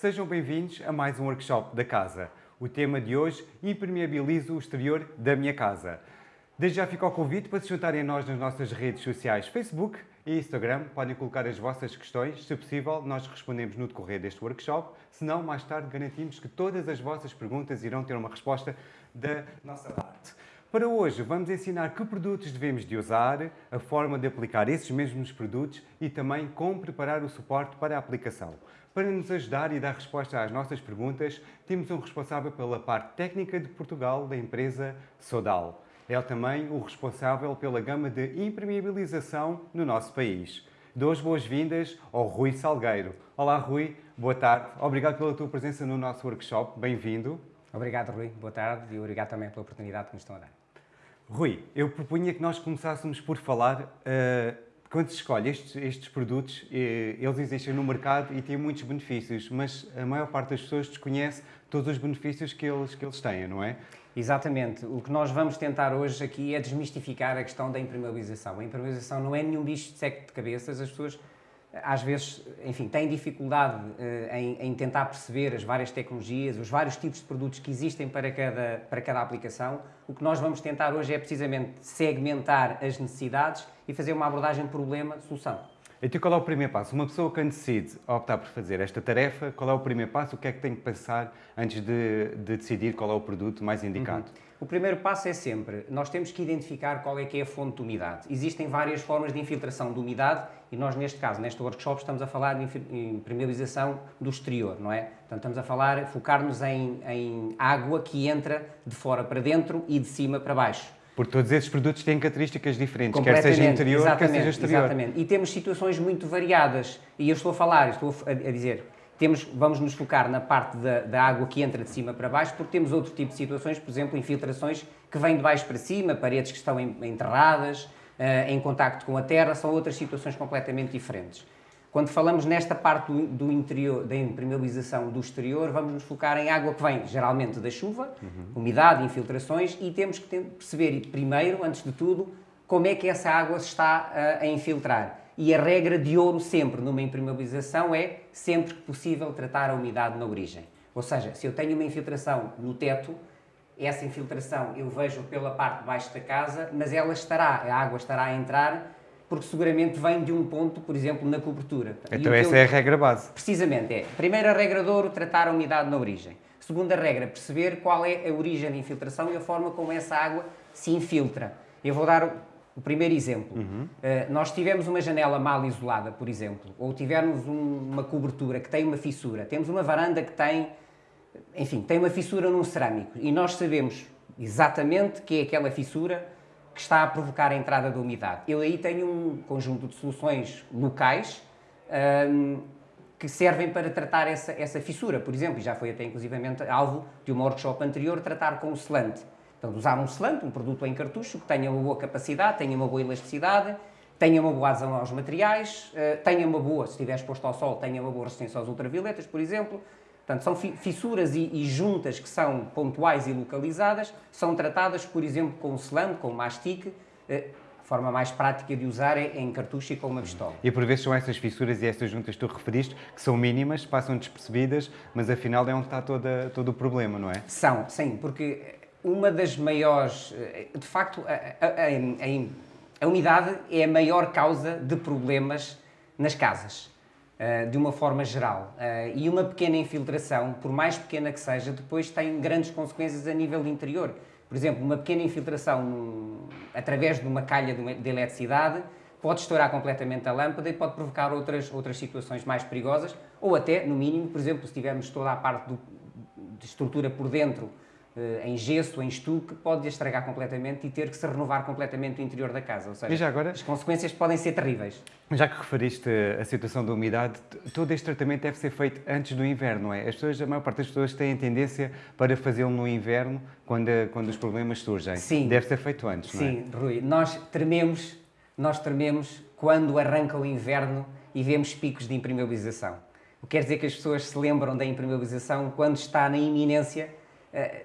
sejam bem-vindos a mais um workshop da casa. O tema de hoje, impermeabilizo o exterior da minha casa. Desde já fica o convite para se juntarem a nós nas nossas redes sociais Facebook e Instagram. Podem colocar as vossas questões, se possível nós respondemos no decorrer deste workshop, se não, mais tarde garantimos que todas as vossas perguntas irão ter uma resposta da nossa parte. Para hoje vamos ensinar que produtos devemos de usar, a forma de aplicar esses mesmos produtos e também como preparar o suporte para a aplicação. Para nos ajudar e dar resposta às nossas perguntas, temos um responsável pela parte técnica de Portugal da empresa Sodal. É também o responsável pela gama de impermeabilização no nosso país. Dou as boas-vindas ao Rui Salgueiro. Olá Rui, boa tarde. Obrigado pela tua presença no nosso workshop. Bem-vindo. Obrigado, Rui. Boa tarde e obrigado também pela oportunidade que nos estão a dar. Rui, eu propunha que nós começássemos por falar, uh, quando se escolhe estes, estes produtos, uh, eles existem no mercado e têm muitos benefícios, mas a maior parte das pessoas desconhece todos os benefícios que eles, que eles têm, não é? Exatamente. O que nós vamos tentar hoje aqui é desmistificar a questão da impermeabilização. A impermeabilização não é nenhum bicho de seco de cabeças, as pessoas às vezes, enfim, têm dificuldade uh, em, em, tentar perceber as várias tecnologias, os vários tipos de produtos que existem para cada, para cada aplicação. O que nós vamos tentar hoje é precisamente segmentar as necessidades e fazer uma abordagem problema-solução. Então qual é o primeiro passo? Uma pessoa que decide optar por fazer esta tarefa, qual é o primeiro passo? O que é que tem que pensar antes de, de decidir qual é o produto mais indicado? Uhum. O primeiro passo é sempre, nós temos que identificar qual é que é a fonte de umidade. Existem várias formas de infiltração de umidade e nós, neste caso, neste workshop, estamos a falar de impermeabilização do exterior, não é? Portanto, estamos a falar, focar-nos em, em água que entra de fora para dentro e de cima para baixo. Porque todos esses produtos têm características diferentes, quer seja interior, quer seja exterior. Exatamente, e temos situações muito variadas. E eu estou a falar, estou a dizer, temos, vamos nos focar na parte da, da, água que entra de cima para baixo, porque temos outro tipo de situações, por exemplo, infiltrações que vêm de baixo para cima, paredes que estão enterradas, uh, em contacto com a terra, são outras situações completamente diferentes. Quando falamos nesta parte do, interior, da impermeabilização do exterior, vamos nos focar em água que vem geralmente da chuva, uhum. umidade, infiltrações, e temos que perceber primeiro, antes de tudo, como é que essa água se está uh, a infiltrar. E a regra de ouro sempre numa impermeabilização é, sempre que possível, tratar a umidade na origem. Ou seja, se eu tenho uma infiltração no teto, essa infiltração eu vejo pela parte de baixo da casa, mas ela estará, a água estará a entrar, porque seguramente vem de um ponto, por exemplo, na cobertura. Então essa eu, é a regra base. Precisamente, é. Primeira regra de ouro, tratar a umidade na origem. Segunda regra, perceber qual é a origem da infiltração e a forma como essa água se infiltra. Eu vou dar o primeiro exemplo, uhum. uh, nós tivemos uma janela mal isolada, por exemplo, ou tivermos um, uma cobertura que tem uma fissura, temos uma varanda que tem, enfim, tem uma fissura num cerâmico e nós sabemos exatamente que é aquela fissura que está a provocar a entrada da umidade. Eu aí tenho um conjunto de soluções locais um, ehm, que servem para tratar essa, essa fissura. Por exemplo, e já foi até inclusivamente alvo de uma workshop anterior, tratar com o selante. Portanto, usar um selante, um produto em cartucho, que tenha uma boa capacidade, tenha uma boa elasticidade, tenha uma boa adesão aos materiais, eh, tenha uma boa, se estiver exposto ao sol, tenha uma boa resistência aos ultravioletas, por exemplo. Portanto, são fissuras e, e, juntas que são pontuais e localizadas, são tratadas, por exemplo, com selante, com mastique, eh, a forma mais prática de usar é em cartucho e com uma pistola. E por vezes são essas fissuras e essas juntas que tu referiste, que são mínimas, passam despercebidas, mas afinal é onde está toda, todo o problema, não é? São, sim, porque uma das maiores. Eh, de facto, a, a, a, a, umidade é a maior causa de problemas nas casas, eh, de uma forma geral. Eh, e uma pequena infiltração, por mais pequena que seja, depois tem grandes consequências a nível interior. Por exemplo, uma pequena infiltração através de uma calha de eletricidade pode estourar completamente a lâmpada e pode provocar outras, outras situações mais perigosas, ou até, no mínimo, por exemplo, se tivermos toda a parte do, de estrutura por dentro em gesso, em estuque, pode estragar completamente e ter que se renovar completamente o interior da casa. Ou seja, agora, as consequências podem ser terríveis. Já que referiste a situação da umidade, todo este tratamento deve ser feito antes do inverno, não é? As pessoas, a maior parte das pessoas têm tendência para fazê-lo no inverno, quando, quando os problemas surgem. Sim. Deve ser feito antes, não é? Sim, Rui. Nós trememos, nós trememos quando arranca o inverno e vemos picos de impermeabilização. O que quer dizer que as pessoas se lembram da impermeabilização quando está na iminência eh,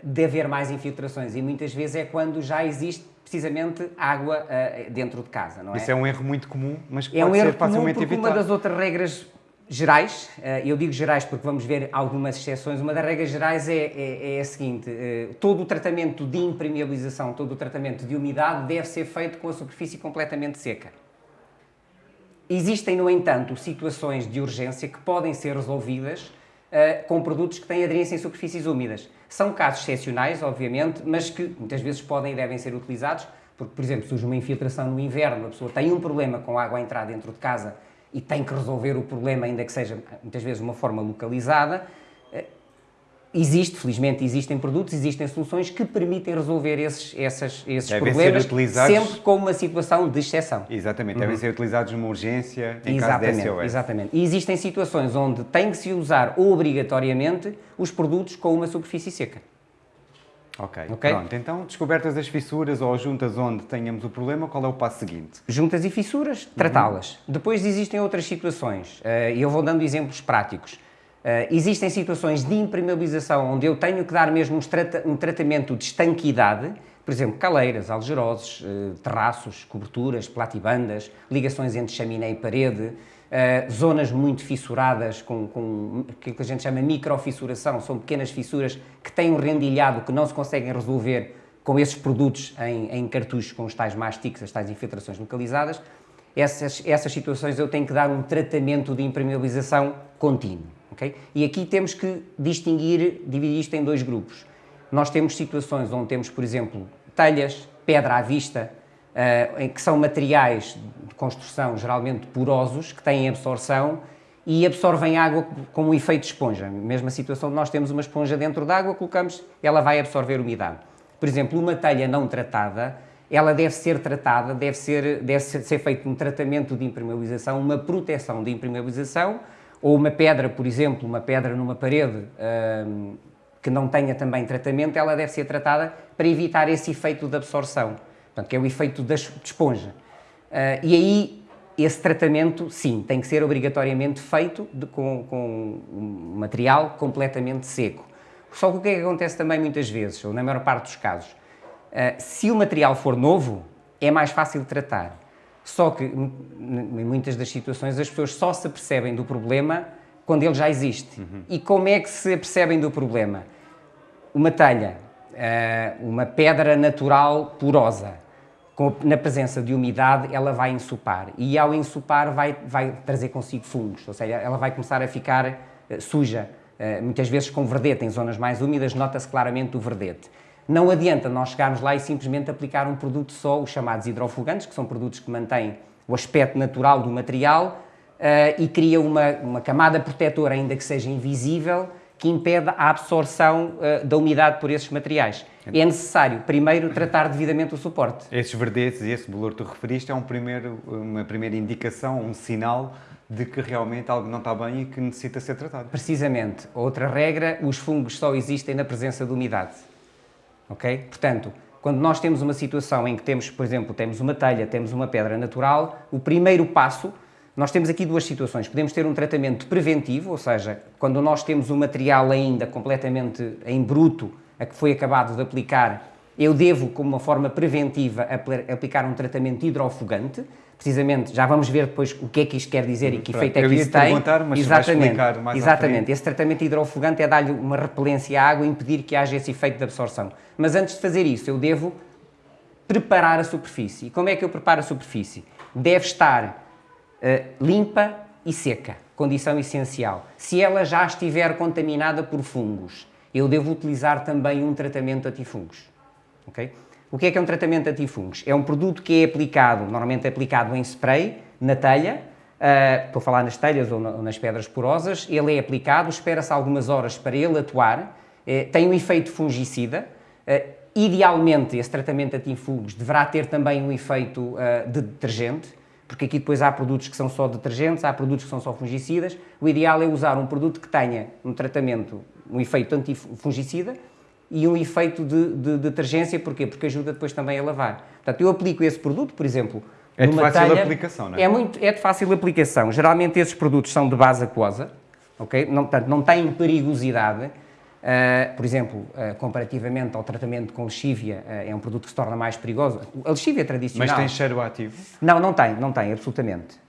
de haver mais infiltrações e muitas vezes é quando já existe precisamente água uh, dentro de casa, não é? Isso é um erro muito comum, mas é pode um erro ser facilmente comum porque evitado. uma das outras regras gerais, eh, eu digo gerais porque vamos ver algumas exceções, uma das regras gerais é, é, é a seguinte, eh, todo o tratamento de impermeabilização, todo o tratamento de umidade deve ser feito com a superfície completamente seca. Existem, no entanto, situações de urgência que podem ser resolvidas uh, com produtos que têm aderência em superfícies úmidas. São casos excepcionais, obviamente, mas que muitas vezes podem e devem ser utilizados, porque, por exemplo, surge uma infiltração no inverno, a pessoa tem um problema com a água a entrar dentro de casa e tem que resolver o problema, ainda que seja muitas vezes de uma forma localizada, existe, felizmente existem produtos, existem soluções que permitem resolver esses, essas, esses problemas sempre com uma situação de exceção. Exatamente, devem uhum. ser utilizados numa urgência em exatamente, caso de SOS. Exatamente, e existem situações onde tem que se usar obrigatoriamente os produtos com uma superfície seca. Ok, okay? pronto. Então, descobertas as fissuras ou juntas onde tenhamos o problema, qual é o passo seguinte? Juntas e fissuras, tratá-las. Uhum. Depois existem outras situações, eh, e eu vou dando exemplos práticos. Uh, existem situações de impermeabilização onde eu tenho que dar mesmo um, tratamento de estanquidade, por exemplo, caleiras, algeroses, uh, terraços, coberturas, platibandas, ligações entre chaminé e parede, uh, zonas muito fissuradas com, com que a gente chama microfissuração, são pequenas fissuras que têm um rendilhado que não se conseguem resolver com esses produtos em, em cartuchos com os tais mastiques, as tais infiltrações localizadas. Essas, essas situações eu tenho que dar um tratamento de impermeabilização contínuo. Okay? E aqui temos que distinguir, dividir isto em dois grupos. Nós temos situações onde temos, por exemplo, telhas, pedra à vista, uh, que são materiais de construção geralmente porosos, que têm absorção e absorvem água com um efeito de esponja. Mesma situação nós temos uma esponja dentro d'água, colocamos, ela vai absorver umidade. Por exemplo, uma telha não tratada, ela deve ser tratada, deve ser, deve ser feito um tratamento de impermeabilização, uma proteção de impermeabilização, ou uma pedra, por exemplo, uma pedra numa parede hum, que não tenha também tratamento, ela deve ser tratada para evitar esse efeito de absorção, portanto, que é o efeito da esponja. Uh, e aí, esse tratamento, sim, tem que ser obrigatoriamente feito de, com, com um material completamente seco. Só que o que é que acontece também muitas vezes, ou na maior parte dos casos, uh, se o material for novo, é mais fácil de tratar. Só que, em muitas das situações, as pessoas só se apercebem do problema quando ele já existe. Uhum. E como é que se apercebem do problema? Uma telha, eh, uma pedra natural porosa, na presença de umidade, ela vai ensopar. E ao ensopar, vai, vai trazer consigo fungos, ou seja, ela vai começar a ficar eh, suja. Eh, muitas vezes com verdete, em zonas mais úmidas, nota-se claramente o verdete. Não adianta nós chegarmos lá e simplesmente aplicar um produto só, os chamados hidrofugantes, que são produtos que mantêm o aspecto natural do material uh, e cria uma, uma camada protetora, ainda que seja invisível, que impede a absorção uh, da umidade por esses materiais. É necessário, primeiro, tratar devidamente o suporte. Esses verdetes e esse bolor que tu referiste é um primeiro, uma primeira indicação, um sinal de que realmente algo não está bem e que necessita ser tratado. Precisamente. Outra regra, os fungos só existem na presença de umidade ok? Portanto, quando nós temos uma situação em que temos, por exemplo, temos uma telha, temos uma pedra natural, o primeiro passo, nós temos aqui duas situações. Podemos ter um tratamento preventivo, ou seja, quando nós temos o material ainda completamente em bruto, a que foi acabado de aplicar, eu devo, como uma forma preventiva, aplicar um tratamento hidrofugante, precisamente, já vamos ver depois o que é que isto quer dizer e que Pronto, efeito é que isso tem. Mas exatamente, mais exatamente. Esse tratamento hidrofugante é dar-lhe uma repelência à água e impedir que haja esse efeito de absorção. Mas antes de fazer isso, eu devo preparar a superfície. E como é que eu preparo a superfície? Deve estar uh, limpa e seca, condição essencial. Se ela já estiver contaminada por fungos, eu devo utilizar também um tratamento antifungos. Okay? O que é que é um tratamento antifungos? É um produto que é aplicado, normalmente é aplicado em spray, na telha, uh, estou a falar nas telhas ou, na, ou, nas pedras porosas, ele é aplicado, espera-se algumas horas para ele atuar, uh, tem um efeito fungicida, uh, idealmente esse tratamento antifungos deverá ter também um efeito de detergente, porque aqui depois há produtos que são só detergentes, há produtos que são só fungicidas, o ideal é usar um produto que tenha um tratamento, um efeito antifungicida, e um efeito de, de, detergência, porquê? Porque ajuda depois também a lavar. Portanto, eu aplico esse produto, por exemplo, é de fácil telha, aplicação, não é? É, muito, é de fácil aplicação. Geralmente esses produtos são de base aquosa, ok? Não, portanto, não têm perigosidade. Uh, por exemplo, uh, comparativamente ao tratamento com lexívia, uh, é um produto que se torna mais perigoso. A lexívia tradicional... Mas tem cheiro ativo? Não, não tem, não tem, absolutamente.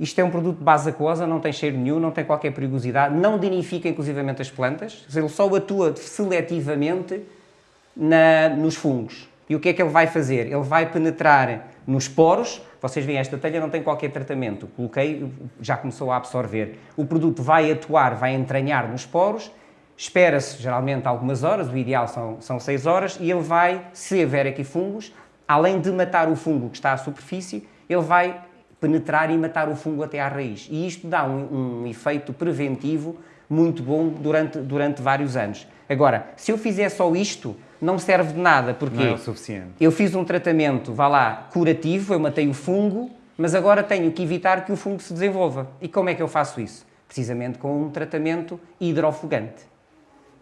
Isto é um produto de base aquosa, não tem cheiro nenhum, não tem qualquer perigosidade, não danifica inclusivamente as plantas, ele só atua seletivamente na, nos fungos. E o que é que ele vai fazer? Ele vai penetrar nos poros, vocês veem, esta telha não tem qualquer tratamento, coloquei, já começou a absorver. O produto vai atuar, vai entranhar nos poros, espera-se geralmente algumas horas, o ideal são, são 6 horas, e ele vai, se houver aqui fungos, além de matar o fungo que está à superfície, ele vai penetrar e matar o fungo até à raiz. E isto dá um, um efeito preventivo muito bom durante, durante vários anos. Agora, se eu fizer só isto, não serve de nada, porque não é o suficiente. eu fiz um tratamento, vá lá, curativo, eu matei o fungo, mas agora tenho que evitar que o fungo se desenvolva. E como é que eu faço isso? Precisamente com um tratamento hidrofugante.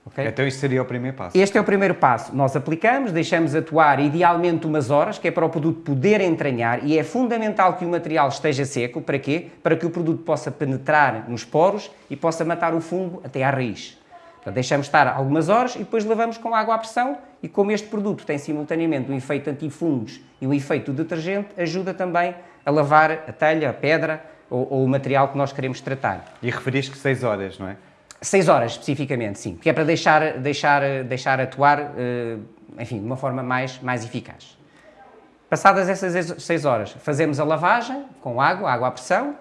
Okay? Então isto seria o primeiro passo. Este é o primeiro passo. Nós aplicamos, deixamos atuar idealmente umas horas, que é para o produto poder entranhar, e é fundamental que o material esteja seco. Para quê? Para que o produto possa penetrar nos poros e possa matar o fungo até à raiz. Deixamos estar algumas horas e depois lavamos com água à pressão e como este produto tem simultaneamente um efeito antifungos e um efeito detergente, ajuda também a lavar a telha, a pedra ou, ou o material que nós queremos tratar. E referiste que 6 horas, não é? 6 horas, especificamente, sim. Que é para deixar, deixar, deixar atuar, eh, enfim, de uma forma mais, mais eficaz. Passadas essas 6 horas, fazemos a lavagem com água, água à pressão,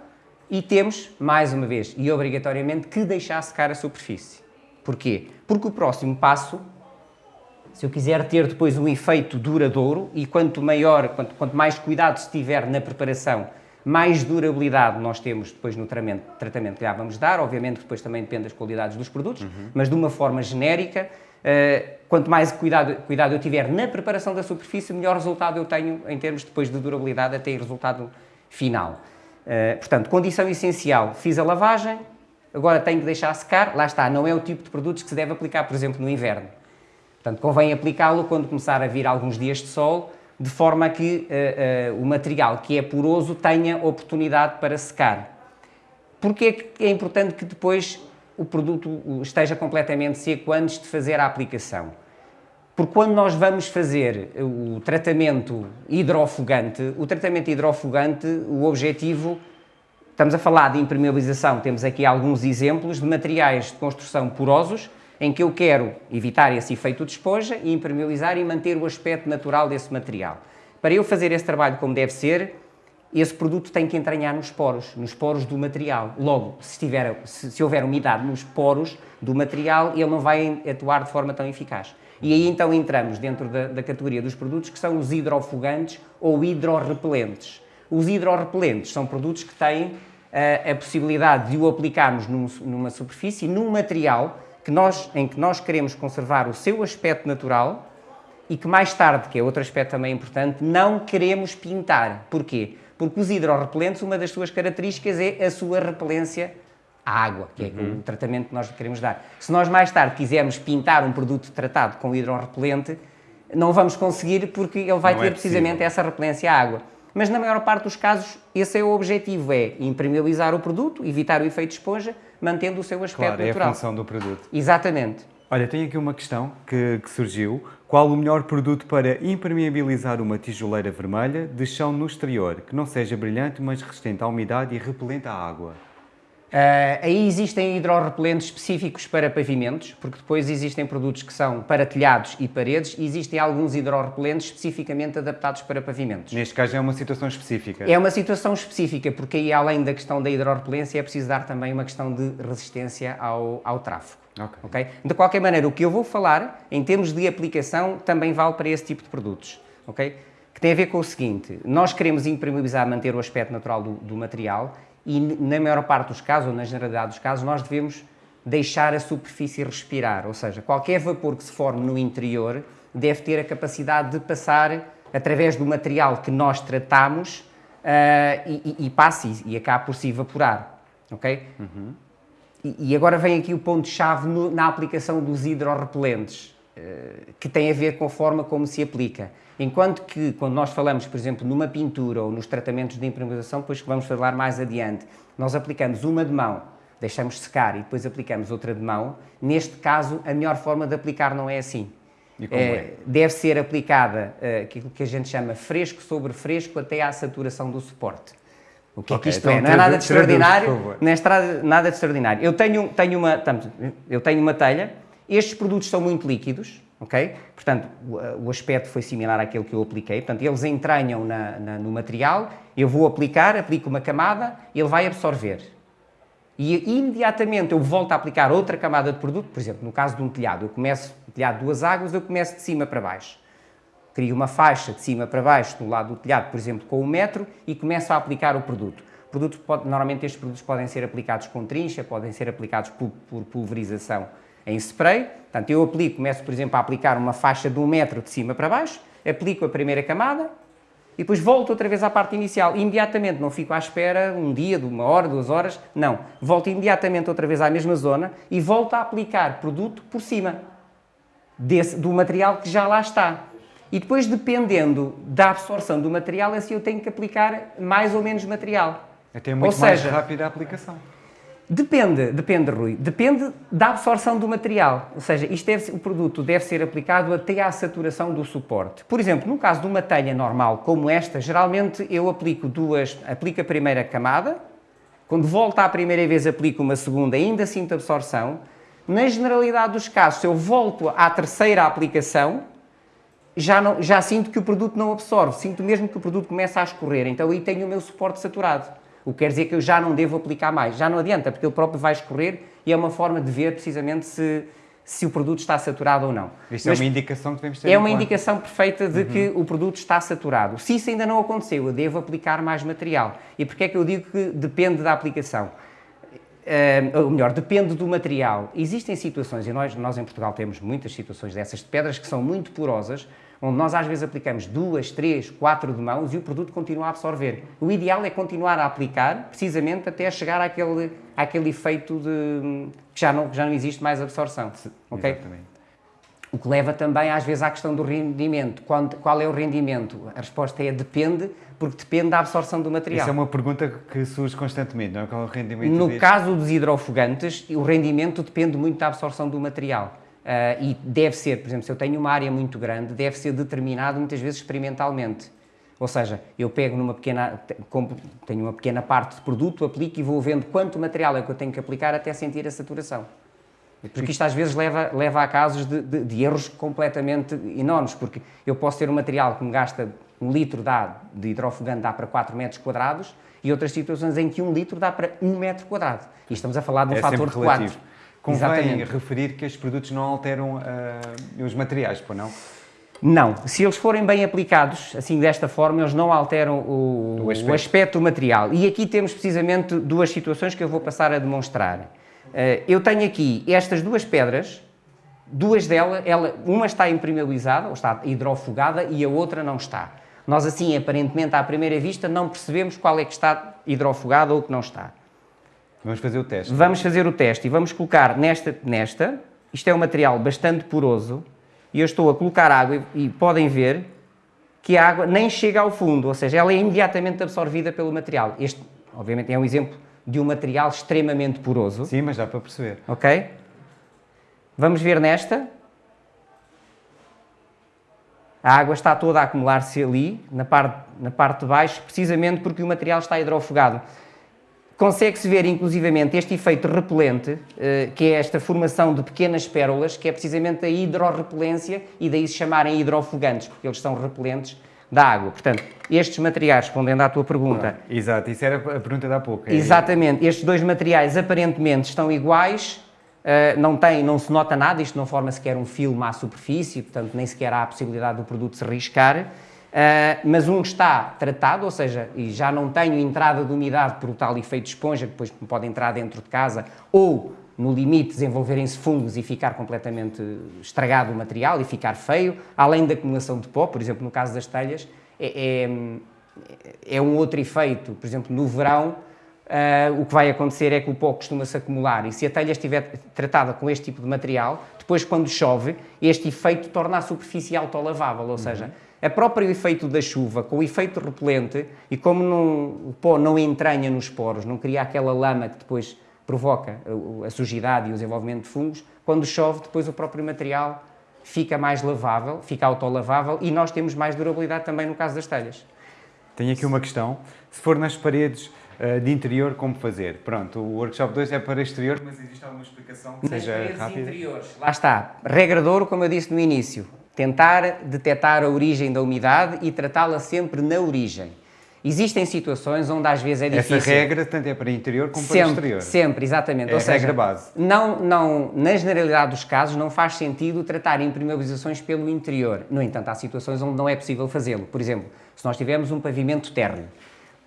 e temos, mais uma vez, e obrigatoriamente, que deixar secar a superfície. Porquê? Porque o próximo passo, se eu quiser ter depois um efeito duradouro, e quanto maior, quanto, quanto mais cuidado se tiver na preparação mais durabilidade nós temos depois no tratamento, tratamento que já vamos dar, obviamente depois também depende das qualidades dos produtos, uhum. mas de uma forma genérica, uh, quanto mais cuidado, cuidado eu tiver na preparação da superfície, melhor resultado eu tenho em termos depois de durabilidade até o resultado final. Uh, portanto, condição essencial, fiz a lavagem, agora tenho que deixar secar, lá está, não é o tipo de produtos que se deve aplicar, por exemplo, no inverno. Portanto, convém aplicá-lo quando começar a vir alguns dias de sol, de forma que uh, uh, o material que é poroso tenha oportunidade para secar. Porque é, é importante que depois o produto esteja completamente seco antes de fazer a aplicação? Porque quando nós vamos fazer o tratamento hidrofugante, o tratamento hidrofugante, o objetivo, estamos a falar de impermeabilização, temos aqui alguns exemplos de materiais de construção porosos, em que eu quero evitar esse efeito de esponja e impermeabilizar e manter o aspecto natural desse material. Para eu fazer esse trabalho como deve ser, esse produto tem que entranhar nos poros, nos poros do material. Logo, se, tiver, se, se houver umidade nos poros do material, ele não vai atuar de forma tão eficaz. E aí então entramos dentro da, da categoria dos produtos que são os hidrofugantes ou hidrorrepelentes. Os hidrorrepelentes são produtos que têm uh, a possibilidade de o aplicarmos num, numa superfície, num material que nós, em que nós queremos conservar o seu aspecto natural e que mais tarde, que é outro aspecto também importante, não queremos pintar. Porquê? Porque os hidrorrepelentes, uma das suas características é a sua repelência à água, que é uhum. o tratamento que nós queremos dar. Se nós mais tarde quisermos pintar um produto tratado com hidrorrepelente, não vamos conseguir porque ele vai não ter é precisamente essa repelência à água. Mas na maior parte dos casos, esse é o objetivo, é impermeabilizar o produto, evitar o efeito esponja, mantendo o seu aspecto claro, natural. é a função do produto. Exatamente. Olha, tenho aqui uma questão que, que, surgiu. Qual o melhor produto para impermeabilizar uma tijoleira vermelha de chão no exterior, que não seja brilhante, mas resistente à umidade e repelente à água? Uh, aí existem hidrorrepelentes específicos para pavimentos, porque depois existem produtos que são para telhados e paredes e existem alguns hidrorrepelentes especificamente adaptados para pavimentos. Neste caso é uma situação específica? É uma situação específica, porque aí além da questão da hidrorrepelência é preciso dar também uma questão de resistência ao, ao tráfego. Okay. okay. De qualquer maneira, o que eu vou falar, em termos de aplicação, também vale para esse tipo de produtos. Okay? Que tem a ver com o seguinte, nós queremos impermeabilizar, manter o aspecto natural do, do material e na maior parte dos casos, ou na generalidade dos casos, nós devemos deixar a superfície respirar, ou seja, qualquer vapor que se forme no interior deve ter a capacidade de passar através do material que nós tratamos uh, e, e, e, passe e acabe por se evaporar, ok? Uhum. E, e, agora vem aqui o ponto-chave na aplicação dos hidrorrepelentes, uh, que tem a ver com a forma como se aplica. Enquanto que, quando nós falamos, por exemplo, numa pintura ou nos tratamentos de impermeabilização, depois que vamos falar mais adiante, nós aplicamos uma de mão, deixamos secar e depois aplicamos outra de mão, neste caso, a melhor forma de aplicar não é assim. É, é? Deve ser aplicada uh, aquilo que a gente chama fresco sobre fresco até à saturação do suporte. O que é que isto então é? Não é nada de extraordinário. Não é nada de extraordinário. Eu tenho, tenho, uma, eu tenho uma telha, estes produtos são muito líquidos, ok? Portanto, o, o aspecto foi similar àquele que eu apliquei. Portanto, eles entranham na- na- no material, eu vou aplicar, aplico uma camada, ele vai absorver. E imediatamente eu volto a aplicar outra camada de produto, por exemplo, no caso de um telhado, eu começo, um telhado de duas águas, eu começo de cima para baixo. Crio uma faixa de cima para baixo do lado do telhado, por exemplo, com um metro e começo a aplicar o produto. O produto pode- normalmente estes produtos podem ser aplicados com trincha, podem ser aplicados por, por pulverização em spray. Portanto, eu aplico, começo, por exemplo, a aplicar uma faixa de um metro de cima para baixo, aplico a primeira camada, e depois volto outra vez à parte inicial. Imediatamente, não fico à espera um dia, de uma hora, duas horas. Não. Volto imediatamente outra vez à mesma zona e volto a aplicar produto por cima desse, do material que já lá está. E depois, dependendo da absorção do material, assim eu tenho que aplicar mais ou menos material. Até muito Ou mais seja, rápida a aplicação. Depende, depende, Rui. Depende da absorção do material. Ou seja, isto deve o produto deve ser aplicado até à saturação do suporte. Por exemplo, no caso de uma telha normal como esta, geralmente eu aplico duas, aplico a primeira camada, quando volto à primeira vez aplico uma segunda, ainda sinto absorção. Na generalidade dos casos, se eu volto à terceira aplicação, já, não, já sinto que o produto não absorve, sinto mesmo que o produto começa a escorrer, então aí tenho o meu suporte saturado. O que quer dizer que eu já não devo aplicar mais, já não adianta, porque ele próprio vai escorrer e é uma forma de ver precisamente se, se o produto está saturado ou não. Isto Mas é uma indicação que devemos ter é uma conta. indicação perfeita de que o produto está saturado. Se isso ainda não aconteceu, eu devo aplicar mais material. E porquê é que eu digo que depende da aplicação? Eh, ou melhor, depende do material. Existem situações, e nós, nós em Portugal temos muitas situações dessas, de pedras que são muito porosas, onde nós às vezes aplicamos duas, três, quatro de mãos e o produto continua a absorver. O ideal é continuar a aplicar, precisamente até chegar àquele, àquele efeito de que já não, que já não existe mais absorção. ok? Exatamente. O que leva também às vezes à questão do rendimento. Quando- qual é o rendimento? A resposta é depende, porque depende da absorção do material. Isso é uma pergunta que surge constantemente, não é? Qual é o rendimento No deste? caso dos hidrofogantes, o rendimento depende muito da absorção do material. Ah, e deve ser, por exemplo, se eu tenho uma área muito grande, deve ser determinado muitas vezes experimentalmente. Ou seja, eu pego numa pequena, tenho uma pequena parte de produto, aplico e vou vendo quanto material é que eu tenho que aplicar até sentir a saturação. Porque isto às vezes leva, leva a casos de, de- de erros completamente enormes, porque eu posso ter um material que me gasta um litro dá, de hidrofogante dá para 4 metros quadrados e outras situações em que um litro dá para 1 metro quadrado. E estamos a falar de um é fator de relativo. 4. Convém Exatamente. referir que estes produtos não alteram ah, os materiais, pois não? Não, se eles forem bem aplicados, assim desta forma, eles não alteram o, O aspecto. o aspecto do material. E aqui temos precisamente duas situações que eu vou passar a demonstrar. Eh, eu tenho aqui estas duas pedras, duas delas, ela, uma está impermeabilizada, ou está hidrofugada, e a outra não está. Nós assim, aparentemente, à primeira vista, não percebemos qual é que está hidrofugada ou que não está. Vamos fazer o teste. Vamos fazer o teste e vamos colocar nesta, nesta. Isto é um material bastante poroso e eu estou a colocar água e, e podem ver que a água nem chega ao fundo, ou seja, ela é imediatamente absorvida pelo material. Este, obviamente, é um exemplo de um material extremamente poroso, Sim, mas dá para perceber. ok? Vamos ver nesta. A água está toda a acumular-se ali, na parte, na parte de baixo, precisamente porque o material está hidrofugado. Consegue-se ver, inclusivamente, este efeito repelente, eh, que é esta formação de pequenas pérolas, que é precisamente a hidrorrepelência, e daí se chamarem hidrofugantes, porque eles são repelentes da água. Portanto, estes materiais, respondendo à tua pergunta, Exato, isso era a pergunta há pouco. É- Exatamente, estes dois materiais aparentemente estão iguais, eh, não, tem, não se nota nada, isto não forma sequer um filme à superfície, portanto nem sequer há a possibilidade do produto se riscar, eh, mas um está tratado, ou seja, e já não tenho entrada de umidade por o tal efeito de esponja, que depois pode entrar dentro de casa, ou no limite desenvolverem-se fungos e ficar completamente estragado o material e ficar feio, além da acumulação de pó, por exemplo, no caso das telhas, é- é, é um outro efeito, por exemplo, no verão, ah, o que vai acontecer é que o pó costuma-se acumular. E se a telha estiver tratada com este tipo de material, depois quando chove, este efeito torna a superfície autolavável, ou seja, a próprio efeito da chuva, com o efeito repelente e como não- o pó não entranha nos poros, não cria aquela lama que depois provoca a, sujidade e o desenvolvimento de fungos, quando chove, depois o próprio material fica mais lavável, fica autolavável e nós temos mais durabilidade também no caso das telhas. Tenho aqui uma questão. Se for nas paredes de interior como fazer. Pronto, o workshop 2 é para exterior, mas existe alguma explicação que seja paredes rápida? interiores, lá está, regra de ouro, como eu disse no início, tentar detectar a origem da umidade e tratá-la sempre na origem. Existem situações onde às vezes é difícil. Essa regra tanto é para interior como para Sempre, exterior. sempre, exatamente. É Ou a seja, regra base. Não, não, na generalidade dos casos, não faz sentido tratar impermeabilizações pelo interior. No entanto, há situações onde não é possível fazê-lo. Por exemplo, se nós tivermos um pavimento térreo,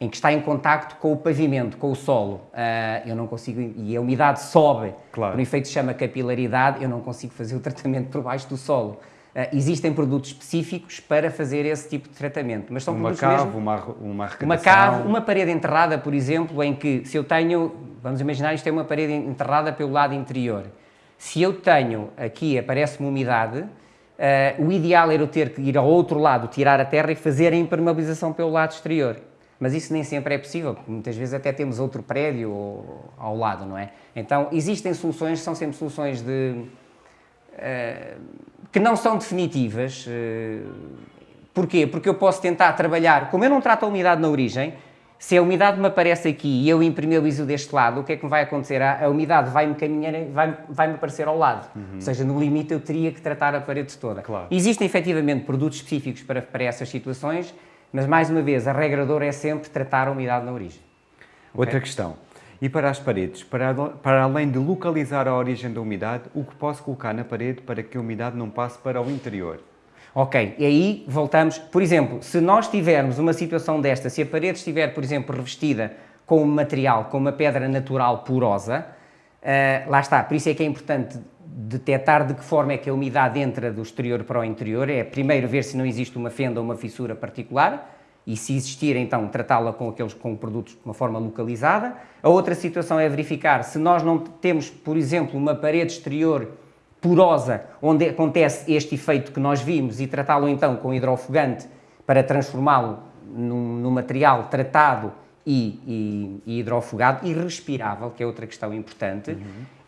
em que está em contacto com o pavimento, com o solo, ah, eu não consigo, e a umidade sobe, Claro. por um efeito que se chama capilaridade, eu não consigo fazer o tratamento por baixo do solo. Ah, existem produtos específicos para fazer esse tipo de tratamento, mas são Uma produtos cave, mesmo uma, uma arrecadação. uma cave, uma parede enterrada, por exemplo, em que se eu tenho, vamos imaginar isto é uma parede enterrada pelo lado interior. Se eu tenho aqui, aparece-me umidade, eh, o ideal era eu ter que ir ao outro lado, tirar a terra e fazer a impermeabilização pelo lado exterior. Mas isso nem sempre é possível, porque muitas vezes até temos outro prédio ao- lado, não é? Então, existem soluções, são sempre soluções de, eh, que não são definitivas. eh, Porquê? Porque eu posso tentar trabalhar, como eu não trato a umidade na origem, se a umidade me aparece aqui e eu impermeabilizo deste lado, o que é que me vai acontecer? A, a umidade vai-me caminhar, vai, vai-me aparecer ao lado. Ou seja, no limite eu teria que tratar a parede toda. Claro. Existem efetivamente produtos específicos para, para essas situações, mas mais uma vez, a regra de ouro é sempre tratar a umidade na origem. Outra questão. E para as paredes? Para, para além de localizar a origem da umidade, o que posso colocar na parede para que a umidade não passe para o interior? Ok, e aí voltamos, por exemplo, se nós tivermos uma situação desta, se a parede estiver, por exemplo, revestida com um material, com uma pedra natural porosa, ah, lá está, por isso é que é importante detectar de que forma é que a umidade entra do exterior para o interior, é primeiro ver se não existe uma fenda ou uma fissura particular, e se existir, então, tratá-la com aqueles com produtos de uma forma localizada. A outra situação é verificar se nós não temos, por exemplo, uma parede exterior porosa, onde acontece este efeito que nós vimos, e tratá-lo então com hidrofugante para transformá-lo num, num material tratado e, e- e hidrofugado e respirável, que é outra questão importante.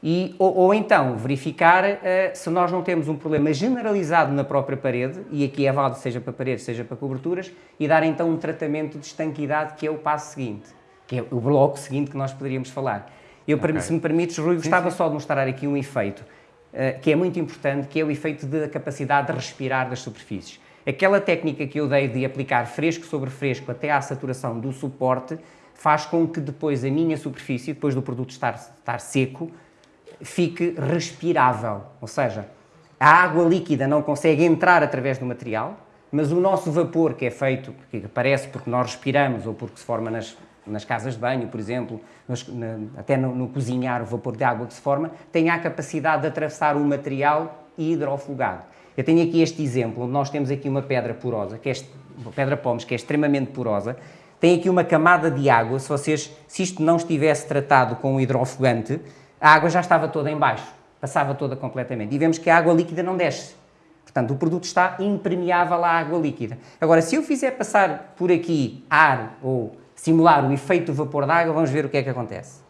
E, ou, ou então verificar eh, se nós não temos um problema generalizado na própria parede, e aqui é válido seja para paredes, seja para coberturas, e dar então um tratamento de estanquidade, que é o passo seguinte, que é o bloco seguinte que nós poderíamos falar. Eu, Ok. se me permites, Rui, gostava só de mostrar aqui um efeito eh, que é muito importante, que é o efeito da capacidade de respirar das superfícies. Aquela técnica que eu dei de aplicar fresco sobre fresco até à saturação do suporte faz com que depois a minha superfície, depois do produto estar, estar seco, fique respirável. Ou seja, a água líquida não consegue entrar através do material, mas o nosso vapor que é feito, que aparece porque nós respiramos ou porque se forma nas, nas casas de banho, por exemplo, na- até no, no cozinhar, o vapor de água que se forma, tem a capacidade de atravessar o material hidrofugado. Eu tenho aqui este exemplo, onde nós temos aqui uma pedra porosa, que é uma pedra pómez, que é extremamente porosa, tem aqui uma camada de água, se vocês, se isto não estivesse tratado com um hidrofugante, a água já estava toda em baixo, passava toda completamente. E vemos que a água líquida não desce. Portanto, o produto está impermeável à água líquida. Agora, se eu fizer passar por aqui ar ou simular o efeito do vapor da água, vamos ver o que é que acontece.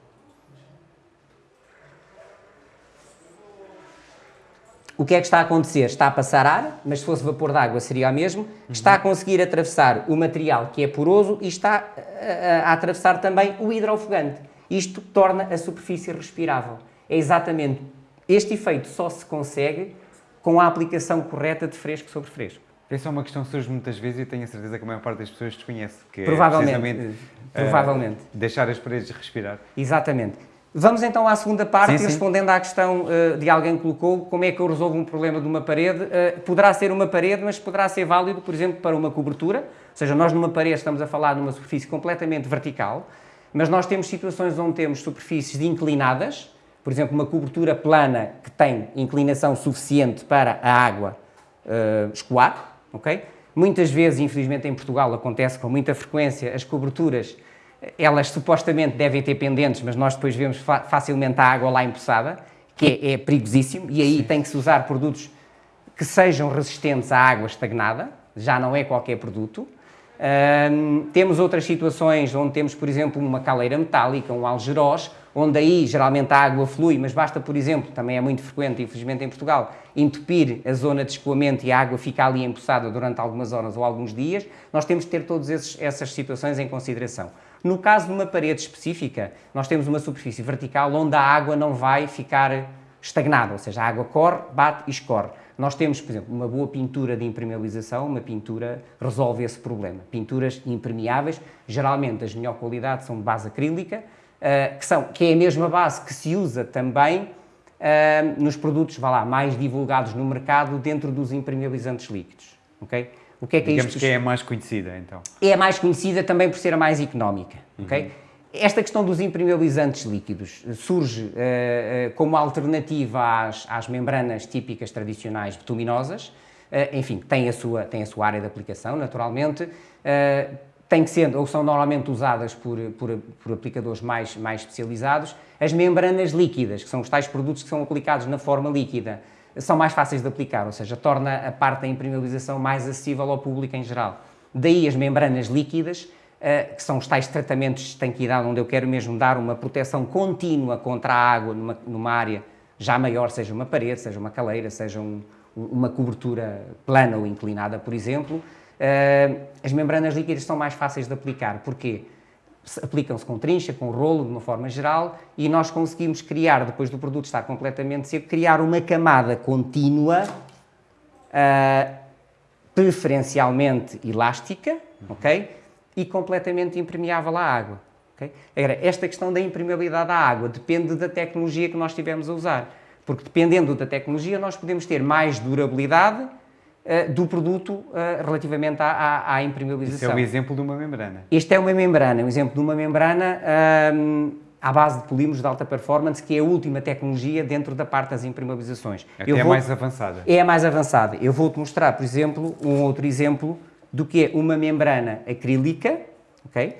O que é que está a acontecer? Está a passar ar, mas se fosse vapor de água seria o mesmo. Está a conseguir atravessar o material que é poroso e está a, a- a atravessar também o hidrofugante. Isto torna a superfície respirável. É exatamente este efeito só se consegue com a aplicação correta de fresco sobre fresco. Essa é uma questão que surge muitas vezes e tenho a certeza que a maior parte das pessoas desconhece. Que Provavelmente, É provavelmente. deixar as paredes respirar. Exatamente. Vamos então à segunda parte, Sim, sim. respondendo à questão eh, de alguém que colocou como é que eu resolvo um problema de uma parede. Eh, poderá ser uma parede, mas poderá ser válido, por exemplo, para uma cobertura. Ou seja, nós numa parede estamos a falar numa superfície completamente vertical, mas nós temos situações onde temos superfícies inclinadas, por exemplo, uma cobertura plana que tem inclinação suficiente para a água eh, escoar, ok? Muitas vezes, infelizmente em Portugal, acontece com muita frequência, as coberturas, elas supostamente devem ter pendentes, mas nós depois vemos fa- facilmente a água lá empoçada, que é, é perigosíssimo, e aí tem que se usar produtos que sejam resistentes à água estagnada, já não é qualquer produto. Ahm, temos outras situações onde temos, por exemplo, uma caleira metálica, um algeroz, onde aí geralmente a água flui, mas basta, por exemplo, também é muito frequente, infelizmente em Portugal, entupir a zona de escoamento e a água fica ali empoçada durante algumas horas ou alguns dias. Nós temos que ter todas essas situações em consideração. No caso de uma parede específica, nós temos uma superfície vertical onde a água não vai ficar estagnada, ou seja, a água corre, bate e escorre. Nós temos, por exemplo, uma boa pintura de impermeabilização, uma pintura resolve esse problema. Pinturas impermeáveis, geralmente as de melhor qualidade são de base acrílica, uh, que, são, que é a mesma base que se usa também uh, nos produtos, vá lá, mais divulgados no mercado dentro dos impermeabilizantes líquidos. Okay? O que é que é Digamos isto? que é a mais conhecida, então. É a mais conhecida também por ser a mais económica, uhum. ok? Esta questão dos impermeabilizantes líquidos surge uh, uh, como alternativa às, às, membranas típicas tradicionais bituminosas. Uh, enfim, tem a, sua, tem a sua área de aplicação, naturalmente. tem que ser, ou são normalmente usadas por, por, por, aplicadores mais, mais especializados. As membranas líquidas, que são os tais produtos que são aplicados na forma líquida, são mais fáceis de aplicar, ou seja, torna a parte da impermeabilização mais acessível ao público em geral. Daí as membranas líquidas que são os tais tratamentos de estanquidade, onde eu quero mesmo dar uma proteção contínua contra a água numa, numa área já maior, seja uma parede, seja uma caleira, seja um, uma cobertura plana ou inclinada, por exemplo. Uh, as membranas líquidas são mais fáceis de aplicar. Porquê? aplicam-se com trincha, com rolo, de uma forma geral, e nós conseguimos criar, depois do produto estar completamente seco, criar uma camada contínua, uh, preferencialmente elástica, ok? E completamente impermeável à água. Okay? Agora, esta questão da impermeabilidade à água depende da tecnologia que nós estivermos a usar, porque dependendo da tecnologia nós podemos ter mais durabilidade uh, do produto uh, relativamente à, à, à, impermeabilização. Este é o exemplo de uma membrana. Este é uma membrana, um exemplo de uma membrana um, à base de polímeros de alta performance, que é a última tecnologia dentro da parte das impermeabilizações. Até é mais avançada. É a mais avançada. Eu vou-te mostrar, por exemplo, um outro exemplo do que é uma membrana acrílica, ok?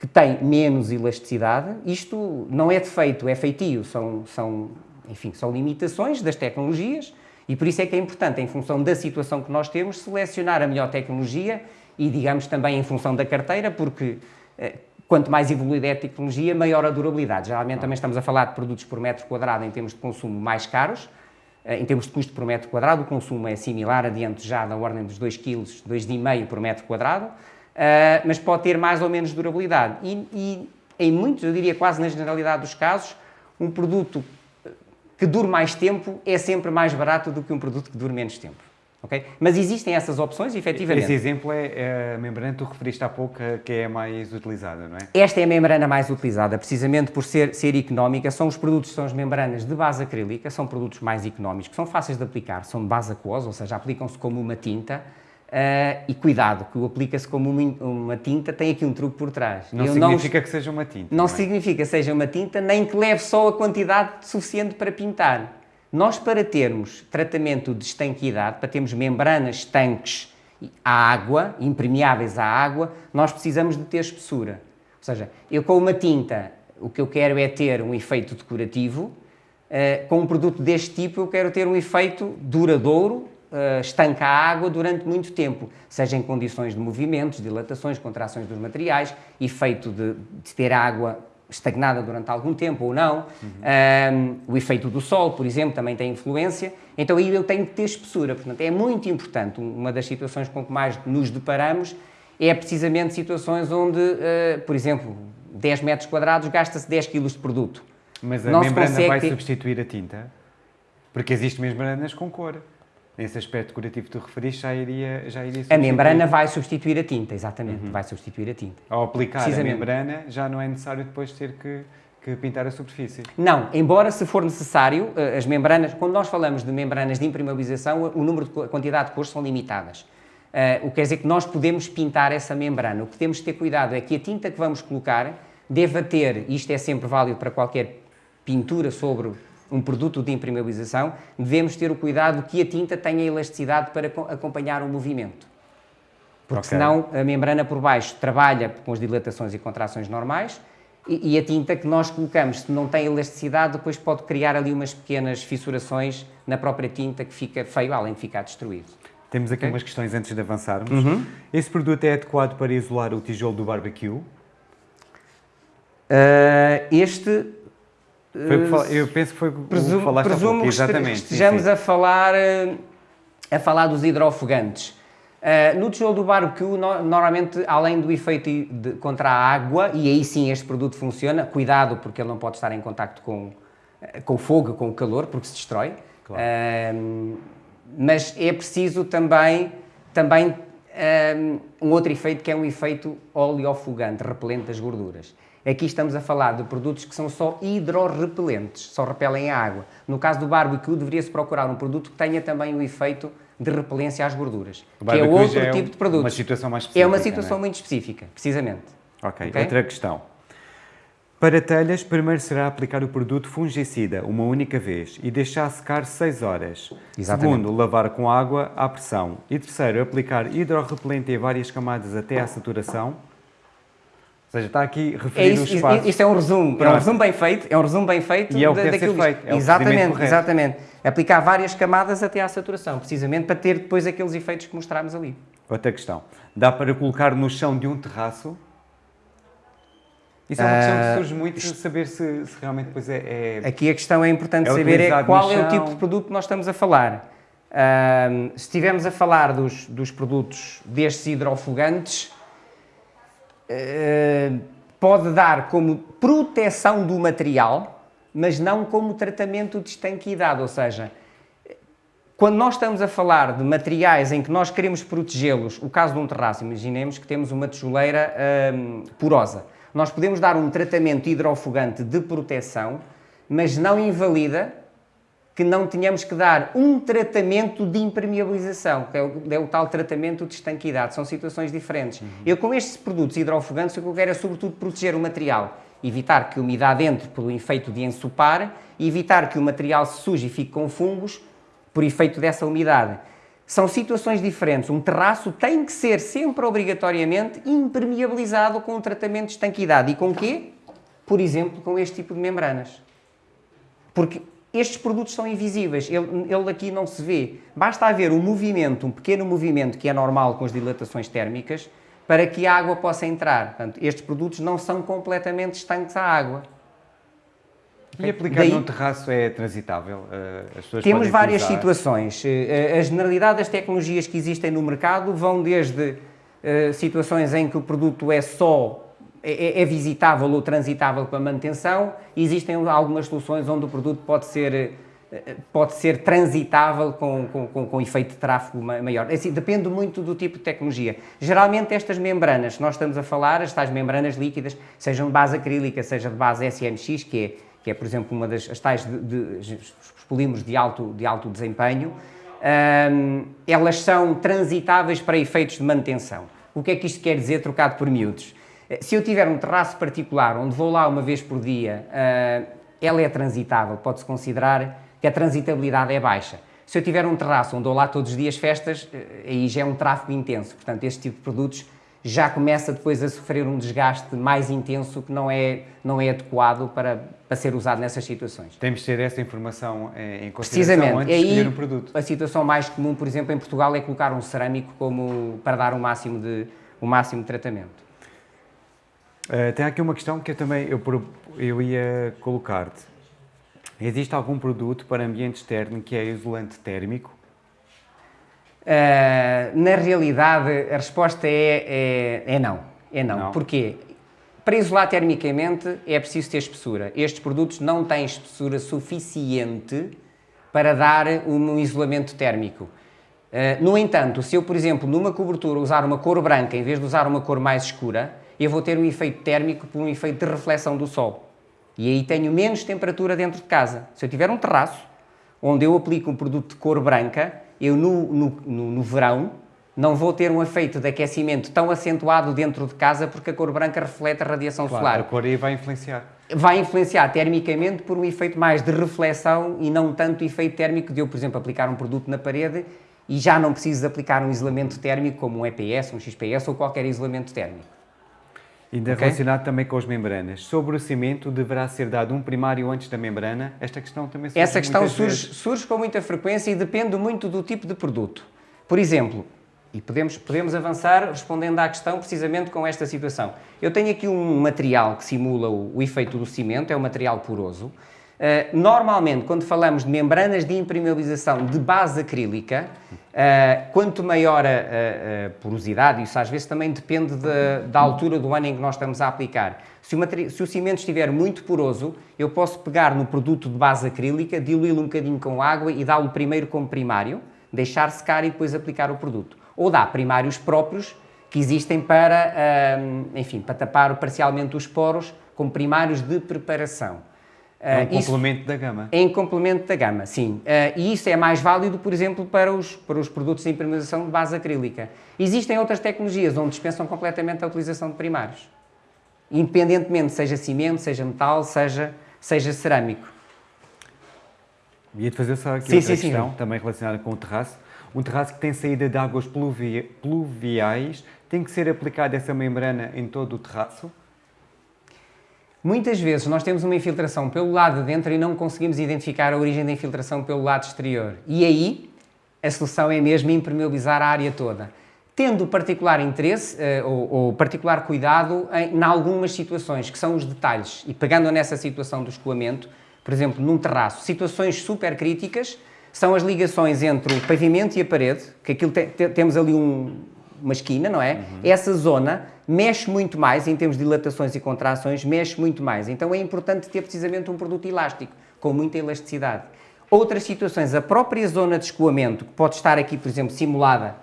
que tem menos elasticidade. Isto não é defeito, é feitio, são, são, enfim, são limitações das tecnologias e por isso é que é importante, em função da situação que nós temos, selecionar a melhor tecnologia e, digamos, também em função da carteira, porque eh, quanto mais evoluída é a tecnologia, maior a durabilidade. Geralmente também estamos a falar de produtos por metro quadrado em termos de consumo mais caros, em termos de custo por metro quadrado, o consumo é similar, adiante já da ordem dos 2 kg, 2,5 por metro quadrado, eh, mas pode ter mais ou menos durabilidade. E, e, em muitos, eu diria quase na generalidade dos casos, um produto que dure mais tempo é sempre mais barato do que um produto que dure menos tempo. Okay? Mas existem essas opções, efetivamente. Esse exemplo é, é a membrana que tu referiste há pouco, que é a mais utilizada, não é? Esta é a membrana mais utilizada, precisamente por ser, ser económica. São os produtos, são as membranas de base acrílica, são produtos mais económicos, são fáceis de aplicar, são de base aquosa, ou seja, aplicam-se como uma tinta. Uh, e cuidado, que o aplica-se como uma, uma, tinta, tem aqui um truque por trás. Não Eu significa não, que seja uma tinta. Não, não é? significa que seja uma tinta, nem que leve só a quantidade suficiente para pintar. Nós, para termos tratamento de estanquidade, para termos membranas estanques à água, impermeáveis à água, nós precisamos de ter espessura. Ou seja, eu com uma tinta, o que eu quero é ter um efeito decorativo, uh, com um produto deste tipo eu quero ter um efeito duradouro, uh, estanca a água durante muito tempo, seja em condições de movimentos, dilatações, contrações dos materiais, efeito de, de ter água estagnada durante algum tempo ou não. Uhum. Um, o efeito do sol, por exemplo, também tem influência. Então aí eu tenho que ter espessura. Portanto, é muito importante. Uma das situações com que mais nos deparamos é precisamente situações onde, uh, por exemplo, 10 metros quadrados gasta-se 10 kg de produto. Mas a não membrana vai ter... substituir a tinta? Porque existem membranas com cor nesse aspecto decorativo que tu referiste, já iria, já iria A membrana vai substituir a tinta, exatamente, uhum. vai substituir a tinta. Ao aplicar a membrana, já não é necessário depois ter que, que pintar a superfície? Não, embora se for necessário, eh, as membranas, quando nós falamos de membranas de impermeabilização, o número de a quantidade de cores são limitadas. Uh, o que quer dizer que nós podemos pintar essa membrana. O que temos de ter cuidado é que a tinta que vamos colocar deva ter, isto é sempre válido para qualquer pintura sobre um produto de impermeabilização, devemos ter o cuidado que a tinta tenha elasticidade para acompanhar o movimento. Porque okay. senão a membrana por baixo trabalha com as dilatações e contrações normais e, e, a tinta que nós colocamos, se não tem elasticidade, depois pode criar ali umas pequenas fissurações na própria tinta que fica feio, além de ficar destruído. Temos aqui okay. umas questões antes de avançarmos. Uhum. Esse produto é adequado para isolar o tijolo do barbecue? Uh, este foi, eu penso que foi presumo, o que falaste presumo pouco, exatamente. Que estejamos sim, sim. a falar, eh, a falar dos hidrofogantes. Uh, no tijolo do barbecue, no, normalmente, além do efeito de, contra a água, e aí sim este produto funciona, cuidado porque ele não pode estar em contacto com, eh, com o fogo, com o calor, porque se destrói. Claro. Uh, mas é preciso também, também um outro efeito que é um efeito oleofugante, repelente das gorduras. Aqui estamos a falar de produtos que são só hidrorrepelentes, só repelem a água. No caso do barbecue, deveria-se procurar um produto que tenha também o efeito de repelência às gorduras, que é outro é tipo de produto. Uma situação mais específica. É uma situação é? muito específica, precisamente. Okay. ok, outra questão. Para telhas, primeiro será aplicar o produto fungicida uma única vez e deixar secar 6 horas. Exatamente. Segundo, lavar com água à pressão. E terceiro, aplicar hidrorrepelente em várias camadas até à saturação ou seja, está aqui referido é isso, os passos. Isto é um resumo, é um resumo bem feito, é um resumo bem feito. E é o que ser feito, é Exatamente, exatamente. Aplicar várias camadas até à saturação, precisamente para ter depois aqueles efeitos que mostramos ali. Outra questão, dá para colocar no chão de um terraço? Isso é uma questão que ah, surge muito de saber se, se, realmente depois é, é, Aqui a questão é importante é saber é qual é o tipo de produto que nós estamos a falar. Uh, se estivermos a falar dos, dos produtos destes hidrofogantes, pode dar como proteção do material, mas não como tratamento de estanquidade, ou seja, quando nós estamos a falar de materiais em que nós queremos protegê-los, o caso de um terraço, imaginemos que temos uma tijoleira hum, porosa. Nós podemos dar um tratamento hidrofugante de proteção, mas não invalida que não tenhamos que dar um tratamento de impermeabilização, que é o, é o tal tratamento de estanquidade. São situações diferentes. Uhum. Eu, com estes produtos hidrofogantes, o que eu quero é, sobretudo, proteger o material. Evitar que a umidade entre pelo efeito de ensopar evitar que o material se suje e fique com fungos por efeito dessa umidade. São situações diferentes. Um terraço tem que ser sempre obrigatoriamente impermeabilizado com um tratamento de estanquidade. E com quê? Por exemplo, com este tipo de membranas. Porque estes produtos são invisíveis, ele, ele aqui não se vê. Basta haver um movimento, um pequeno movimento que é normal com as dilatações térmicas, para que a água possa entrar. Portanto, estes produtos não são completamente estanques à água. E aplicar Daí, num terraço é transitável? Uh, temos várias utilizar... situações. Uh, a generalidade das tecnologias que existem no mercado vão desde situações em que o produto é só é, é, é, visitável ou transitável para manutenção. Existem algumas soluções onde o produto pode ser, eh, pode ser transitável com, com, com efeito de tráfego maior. É assim, depende muito do tipo de tecnologia. Geralmente estas membranas, nós estamos a falar, as tais membranas líquidas, sejam de base acrílica, seja de base SMX, que é, que é por exemplo, uma das as tais de, de, os polímeros de alto, de alto desempenho, hum, elas são transitáveis para efeitos de manutenção. O que é que isto quer dizer trocado por miúdos? Eh, se eu tiver um terraço particular onde vou lá uma vez por dia, uh, ela é transitável, pode-se considerar que a transitabilidade é baixa. Se eu tiver um terraço onde vou lá todos os dias festas, uh, aí já é um tráfego intenso. Portanto, este tipo de produtos já começa depois a sofrer um desgaste mais intenso que não é, não é adequado para, para ser usado nessas situações. Temos de ter essa informação em consideração antes de escolher o produto. A situação mais comum, por exemplo, em Portugal é colocar um cerâmico como, para dar o máximo de, o máximo de tratamento. Uh, tem aqui uma questão que eu também eu, eu ia colocar-te. Existe algum produto para ambiente externo que é isolante térmico? Uh, na realidade, a resposta é, é, é, não. É não. não. Porquê? Para isolar termicamente é preciso ter espessura. Estes produtos não têm espessura suficiente para dar um isolamento térmico. Uh, no entanto, se eu, por exemplo, numa cobertura usar uma cor branca em vez de usar uma cor mais escura, eu vou ter um efeito térmico por um efeito de reflexão do sol. E aí tenho menos temperatura dentro de casa. Se eu tiver um terraço onde eu aplico um produto de cor branca, eu no, no, no, no verão não vou ter um efeito de aquecimento tão acentuado dentro de casa porque a cor branca reflete a radiação claro, solar. A cor aí vai influenciar. Vai influenciar termicamente por um efeito mais de reflexão e não tanto efeito térmico de eu, por exemplo, aplicar um produto na parede e já não preciso aplicar um isolamento térmico como um EPS, um XPS ou qualquer isolamento térmico. Ainda okay? relacionado também com as membranas. Sobre o cimento, deverá ser dado um primário antes da membrana? Esta questão também surge Essa questão surge, surge, com muita frequência e depende muito do tipo de produto. Por exemplo, e podemos, podemos avançar respondendo à questão precisamente com esta situação. Eu tenho aqui um material que simula o, o efeito do cimento, é um material poroso. Uh, normalmente, quando falamos de membranas de impermeabilização de base acrílica, uh, quanto maior a, a, a, porosidade, isso às vezes também depende de, da altura do ano em que nós estamos a aplicar. Se o, se o cimento estiver muito poroso, eu posso pegar no produto de base acrílica, diluí-lo um bocadinho com água e dá-lo primeiro como primário, deixar secar e depois aplicar o produto. Ou dá primários próprios que existem para, uh, enfim, para tapar parcialmente os poros, como primários de preparação. É um complemento da gama. É em complemento da gama, sim. Uh, e isso é mais válido, por exemplo, para os, para os produtos de impermeabilização de base acrílica. Existem outras tecnologias onde dispensam completamente a utilização de primários. Independentemente, seja cimento, seja metal, seja, seja cerâmico. Ia-te fazer só aqui sim, outra sim, questão, sim. também relacionada com o terraço. Um terraço que tem saída de águas pluviais tem que ser aplicada essa membrana em todo o terraço? Muitas vezes nós temos uma infiltração pelo lado de dentro e não conseguimos identificar a origem da infiltração pelo lado exterior. E aí a solução é mesmo impermeabilizar a área toda. Tendo particular interesse uh, ou, ou, particular cuidado em algumas situações, que são os detalhes. E pegando nessa situação do escoamento, por exemplo, num terraço, situações super críticas são as ligações entre o pavimento e a parede, que aquilo te, te, temos ali um, uma esquina, não é? Uhum. Essa zona mexe muito mais, em termos de dilatações e contrações, mexe muito mais. Então é importante ter precisamente um produto elástico, com muita elasticidade. Outras situações, a própria zona de escoamento, que pode estar aqui, por exemplo, simulada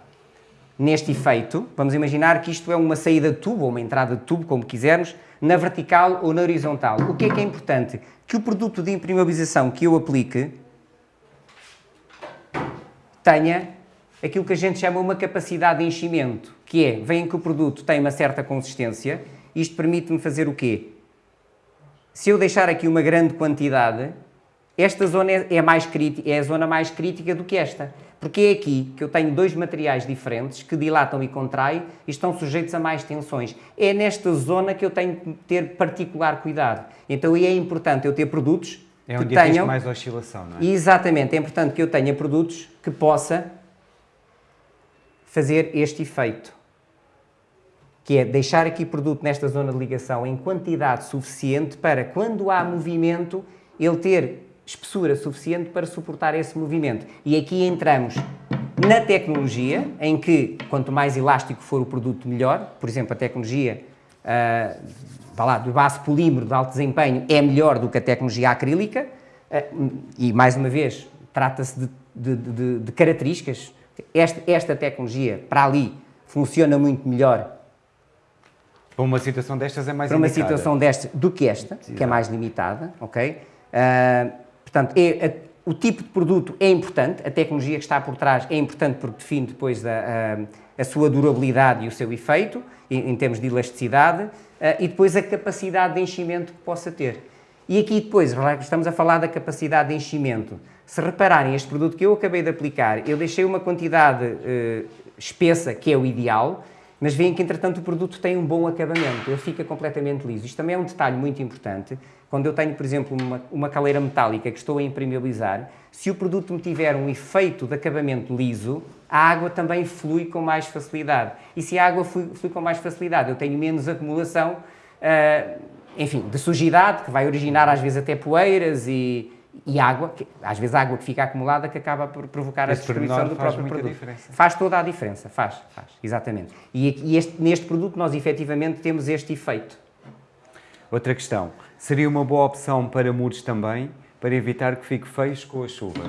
neste efeito, vamos imaginar que isto é uma saída de tubo, ou uma entrada de tubo, como quisermos, na vertical ou na horizontal. O que é que é importante? Que o produto de impermeabilização que eu aplique tenha aquilo que a gente chama uma capacidade de enchimento, que é, vem que o produto tem uma certa consistência, isto permite-me fazer o quê? Se eu deixar aqui uma grande quantidade, esta zona é, é, mais crítica, é a zona mais crítica do que esta. Porque é aqui que eu tenho dois materiais diferentes que dilatam e contraem e estão sujeitos a mais tensões. É nesta zona que eu tenho que ter particular cuidado. Então é importante eu ter produtos é onde que tenham... mais oscilação, não é? Exatamente, é importante que eu tenha produtos que possa fazer este efeito, que é deixar aqui produto nesta zona de ligação em quantidade suficiente para, quando há movimento, ele ter espessura suficiente para suportar esse movimento. E aqui entramos na tecnologia, em que quanto mais elástico for o produto, melhor. Por exemplo, a tecnologia uh, lá, do base polímero de alto desempenho é melhor do que a tecnologia acrílica. Uh, e, mais uma vez, trata-se de, de, de, de características esta, esta tecnologia para ali funciona muito melhor para uma situação destas é mais Para uma situação destas do que esta, Exato. que é mais limitada, ok? Uh, portanto, é, a, o tipo de produto é importante, a tecnologia que está por trás é importante porque define depois a, a, a sua durabilidade e o seu efeito, em, em termos de elasticidade, uh, e depois a capacidade de enchimento que possa ter. E aqui depois, estamos a falar da capacidade de enchimento. Se repararem, este produto que eu acabei de aplicar, eu deixei uma quantidade uh, espessa, que é o ideal, mas veem que, entretanto, o produto tem um bom acabamento, ele fica completamente liso. Isto também é um detalhe muito importante. Quando eu tenho, por exemplo, uma, uma caleira metálica que estou a impermeabilizar, se o produto me tiver um efeito de acabamento liso, a água também flui com mais facilidade. E se a água flui, flui com mais facilidade, eu tenho menos acumulação, uh, enfim, de sujidade, que vai originar às vezes até poeiras e, e água, que, às vezes água que fica acumulada que acaba por provocar Esse a destruição do próprio produto. Diferença. Faz toda a diferença, faz, faz, exatamente. E, e este, neste produto nós efetivamente temos este efeito. Outra questão, seria uma boa opção para muros também, para evitar que fique feios com a chuva?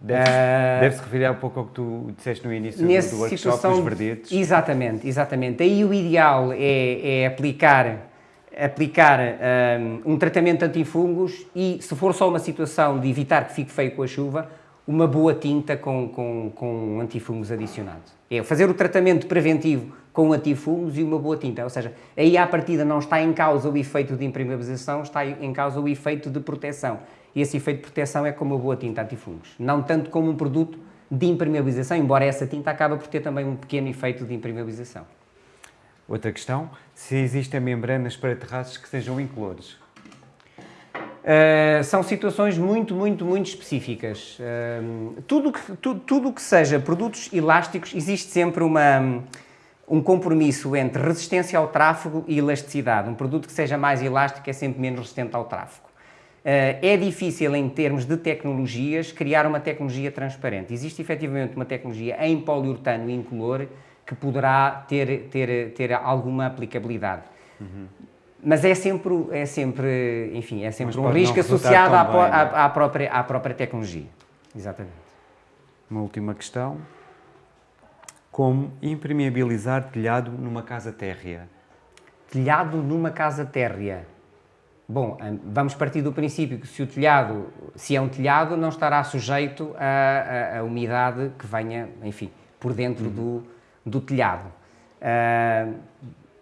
Deve-se deve referir um pouco ao que tu disseste no início do, do workshop, situação, dos verdetes. Exatamente, exatamente. Aí o ideal é, é aplicar aplicar um, um tratamento antifungos e, se for só uma situação de evitar que fique feio com a chuva, uma boa tinta com, com, com antifungos adicionados. É fazer o tratamento preventivo com antifungos e uma boa tinta. Ou seja, aí à partida não está em causa o efeito de impermeabilização, está em causa o efeito de proteção. E esse efeito de proteção é com uma boa tinta antifungos. Não tanto como um produto de impermeabilização, embora essa tinta acabe por ter também um pequeno efeito de impermeabilização. Outra questão, se existem membranas para terraços que sejam incolores? Uh, são situações muito, muito, muito específicas. Uh, tudo que, tu, que seja produtos elásticos, existe sempre uma, um compromisso entre resistência ao tráfego e elasticidade. Um produto que seja mais elástico é sempre menos resistente ao tráfego. é difícil, em termos de tecnologias, criar uma tecnologia transparente. Existe efetivamente uma tecnologia em poliuretano incolor que poderá ter, ter, ter alguma aplicabilidade. Uhum. Mas é sempre, é sempre, enfim, é sempre um risco associado à, bem, à, é? à, própria, à própria tecnologia. Exatamente. Uma última questão. Como impermeabilizar telhado numa casa térrea? Telhado numa casa térrea. Bom, vamos partir do princípio que se o telhado, se é um telhado, não estará sujeito à, umidade que venha, enfim, por dentro uhum. do, do telhado. Uh,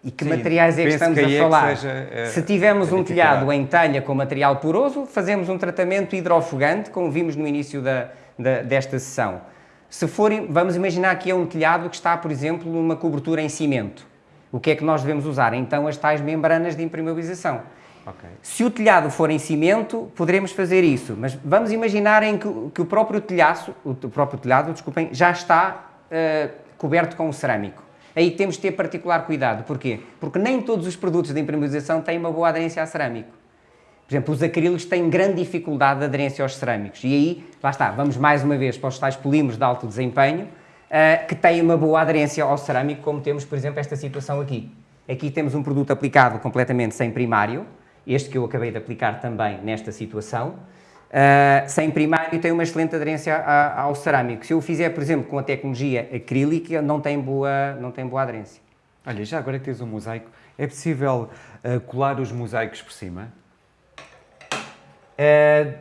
e que Sim, materiais é que estamos que a falar? É seja, uh, se tivermos um telhado em telha com material poroso, fazemos um tratamento hidrofugante, como vimos no início da, da, desta sessão. Se forem, vamos imaginar que é um telhado que está, por exemplo, numa cobertura em cimento. O que é que nós devemos usar? Então, as tais membranas de impermeabilização. Okay. Se o telhado for em cimento, poderemos fazer isso, mas vamos imaginar em que, que o próprio telhado, o próprio telhado, desculpem, já está uh, coberto com o cerâmico. Aí temos de ter particular cuidado. Porquê? Porque nem todos os produtos de impermeabilização têm uma boa aderência a cerâmico. Por exemplo, os acrílicos têm grande dificuldade de aderência aos cerâmicos. E aí, lá está, vamos mais uma vez para os tais polímeros de alto desempenho, uh, que têm uma boa aderência ao cerâmico, como temos, por exemplo, esta situação aqui. Aqui temos um produto aplicado completamente sem primário, este que eu acabei de aplicar também nesta situação, uh, sem primário tem uma excelente aderência a, ao cerâmico. Se eu o fizer, por exemplo, com a tecnologia acrílica, não tem boa, não tem boa aderência. Olha, já agora que tens um mosaico, é possível uh, colar os mosaicos por cima? Uh,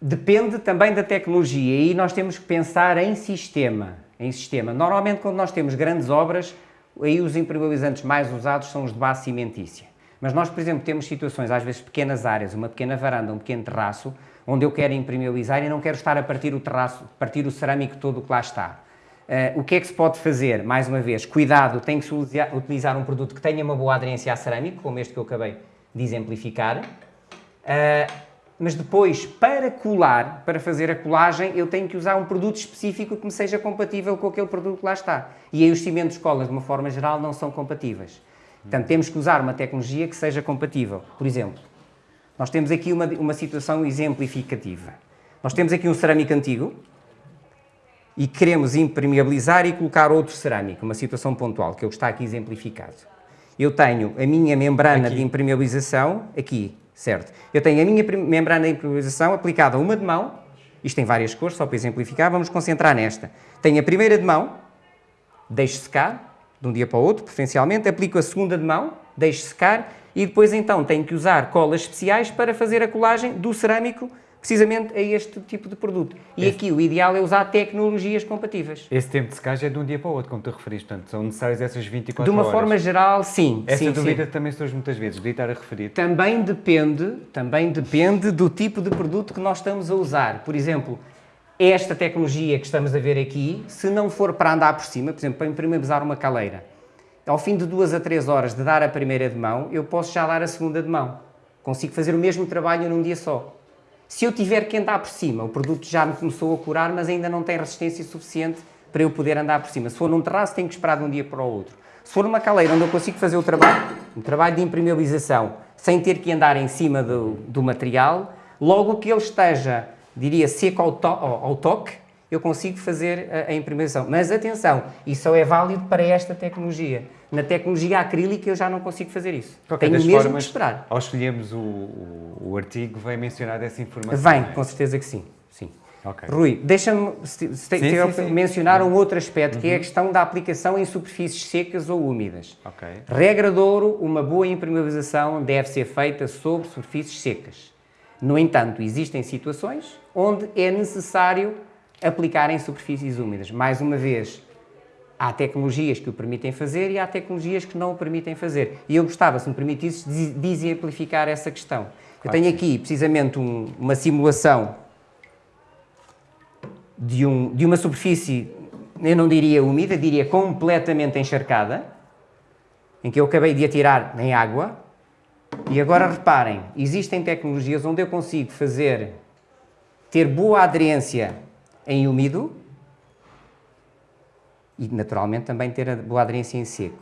depende também da tecnologia e nós temos que pensar em sistema. Em sistema. Normalmente, quando nós temos grandes obras, aí os impermeabilizantes mais usados são os de base cimentícia. Mas nós, por exemplo, temos situações, às vezes pequenas áreas, uma pequena varanda, um pequeno terraço, onde eu quero impermeabilizar e não quero estar a partir o terraço, partir o cerâmico todo que lá está. Uh, o que é que se pode fazer? Mais uma vez, cuidado, tem que se utilizar um produto que tenha uma boa aderência a cerâmico, como este que eu acabei de exemplificar. Uh, mas depois, para colar, para fazer a colagem, eu tenho que usar um produto específico que me seja compatível com aquele produto que lá está. E aí os cimentos colas, de uma forma geral, não são compatíveis. Portanto, temos que usar uma tecnologia que seja compatível. Por exemplo, nós temos aqui uma, uma situação exemplificativa. Nós temos aqui um cerâmico antigo e queremos impermeabilizar e colocar outro cerâmico, uma situação pontual, que é o que está aqui exemplificado. Eu tenho a minha membrana aqui. de impermeabilização aqui, certo? Eu tenho a minha membrana de impermeabilização aplicada a uma de mão, isto tem várias cores, só para exemplificar, vamos concentrar nesta. Tenho a primeira de mão, deixo secar, de um dia para o outro, preferencialmente, aplico a segunda de mão, deixo secar e depois então tenho que usar colas especiais para fazer a colagem do cerâmico precisamente a este tipo de produto. E aqui o ideal é usar tecnologias compatíveis. Esse tempo de secagem é de um dia para o outro, como tu referiste, portanto são necessárias essas 24 horas. De uma horas. forma geral, sim. Essa sim, dúvida sim. também surge muitas vezes, de estar a referir. Também depende, também depende do tipo de produto que nós estamos a usar. Por exemplo, esta tecnologia que estamos a ver aqui, se não for para andar por cima, por exemplo, para impermeabilizar uma caleira, ao fim de duas a três horas de dar a primeira de mão, eu posso já dar a segunda de mão. Consigo fazer o mesmo trabalho num dia só. Se eu tiver que andar por cima, o produto já me começou a curar, mas ainda não tem resistência suficiente para eu poder andar por cima. Se for num terraço, tenho que esperar de um dia para o outro. Se for numa caleira onde eu consigo fazer o trabalho, um trabalho de impermeabilização, sem ter que andar em cima do, do material, logo que ele esteja diria, seco ao, to ao toque, eu consigo fazer a, a imprimação. Mas atenção, isso só é válido para esta tecnologia. Na tecnologia acrílica eu já não consigo fazer isso. Qualquer Tenho mesmo formas, que esperar. Ao escolhermos o, o, o, artigo, vem mencionar essa informação? Vem, é? com certeza que sim. sim. Okay. Rui, deixa-me se, se, sim, sim, mencionar um outro aspecto, uhum. que é a uhum. questão da aplicação em superfícies secas ou úmidas. Okay. Regra de ouro, uma boa impermeabilização deve ser feita sobre superfícies secas. No entanto, existem situações onde é necessário aplicar em superfícies úmidas. Mais uma vez, há tecnologias que o permitem fazer e há tecnologias que não o permitem fazer. E eu gostava, se me permitisse, de exemplificar essa questão. Eu tenho aqui, precisamente, um, uma simulação de, um, de uma superfície, eu não diria úmida, diria completamente encharcada, em que eu acabei de atirar em água, e agora reparem, existem tecnologias onde eu consigo fazer, ter boa aderência em úmido e naturalmente também ter a boa aderência em seco.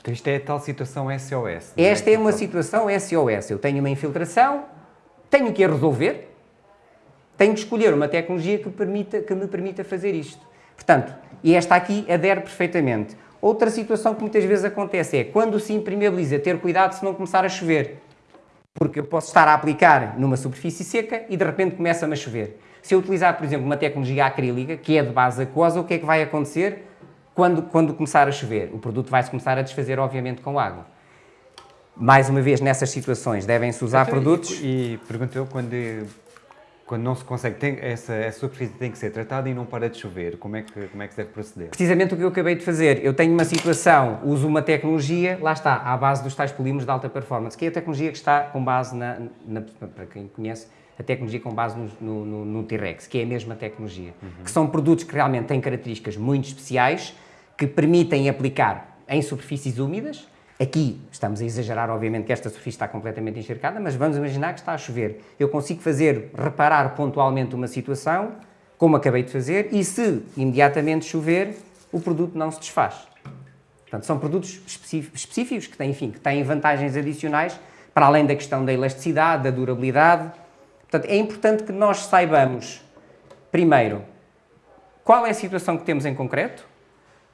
Então isto é a tal situação SOS. Esta é, é uma situação SOS. Eu tenho uma infiltração, tenho que a resolver, tenho que escolher uma tecnologia que, permita, que me permita fazer isto. Portanto, e esta aqui adere perfeitamente. Outra situação que muitas vezes acontece é quando se impermeabiliza, ter cuidado se não começar a chover. Porque eu posso estar a aplicar numa superfície seca e de repente começa-me a chover. Se eu utilizar, por exemplo, uma tecnologia acrílica, que é de base aquosa, o que é que vai acontecer quando, quando começar a chover? O produto vai-se começar a desfazer, obviamente, com água. Mais uma vez, nessas situações, devem-se usar Então, produtos... E, e perguntou quando, quando não se consegue, tem, essa, essa superfície tem que ser tratada e não para de chover, como é que, como é que se deve proceder? Precisamente o que eu acabei de fazer. Eu tenho uma situação, uso uma tecnologia, lá está, à base dos tais polímeros de alta performance, que é a tecnologia que está com base na, na para quem conhece, a tecnologia com base no, no, no, T-Rex, que é a mesma tecnologia. Uhum. Que são produtos que realmente têm características muito especiais, que permitem aplicar em superfícies úmidas. Aqui estamos a exagerar, obviamente, que esta superfície está completamente encharcada, mas vamos imaginar que está a chover. Eu consigo fazer, reparar pontualmente uma situação, como acabei de fazer, e se imediatamente chover, o produto não se desfaz. Portanto, são produtos específicos que têm, enfim, que têm vantagens adicionais, para além da questão da elasticidade, da durabilidade. Portanto, é importante que nós saibamos, primeiro, qual é a situação que temos em concreto,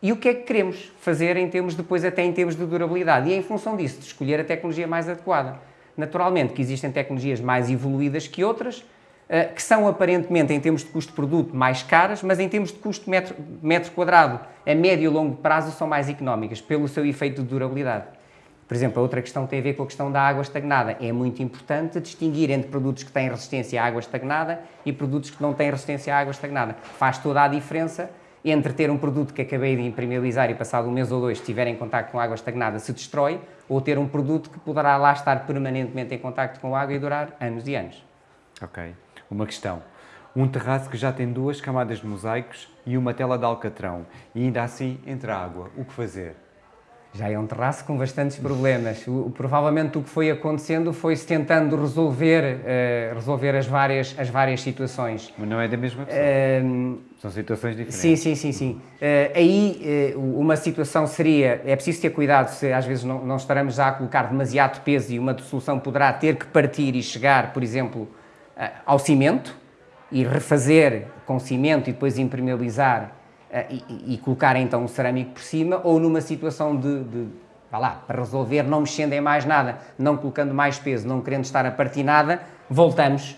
e o que é que queremos fazer em termos depois até em termos de durabilidade e é em função disso de escolher a tecnologia mais adequada. Naturalmente que existem tecnologias mais evoluídas que outras, eh, que são aparentemente em termos de custo-produto mais caras, mas em termos de custo metro, metro quadrado a médio e longo prazo são mais económicas pelo seu efeito de durabilidade. Por exemplo, a outra questão tem a ver com a questão da água estagnada. É muito importante distinguir entre produtos que têm resistência à água estagnada e produtos que não têm resistência à água estagnada. Faz toda a diferença entre ter um produto que acabei de impermeabilizar e passado um mês ou dois estiver em contato com água estagnada se destrói, ou ter um produto que poderá lá estar permanentemente em contato com água e durar anos e anos. Ok. Uma questão. Um terraço que já tem duas camadas de mosaicos e uma tela de alcatrão e ainda assim entra água. O que fazer? Já é um terraço com bastantes problemas. O, provavelmente o que foi acontecendo foi-se tentando resolver, uh, resolver as várias, as várias situações. Mas não é da mesma pessoa. Uh, São situações diferentes. Sim, sim, sim. sim. Uh, aí uma situação seria, é preciso ter cuidado se às vezes não, não estaremos já a colocar demasiado peso e uma solução poderá ter que partir e chegar, por exemplo, ao cimento e refazer com cimento e depois impermeabilizar eh, e, e, colocar então um cerâmico por cima, ou numa situação de, de vá lá, para resolver, não mexendo em mais nada, não colocando mais peso, não querendo estar a partir nada, voltamos,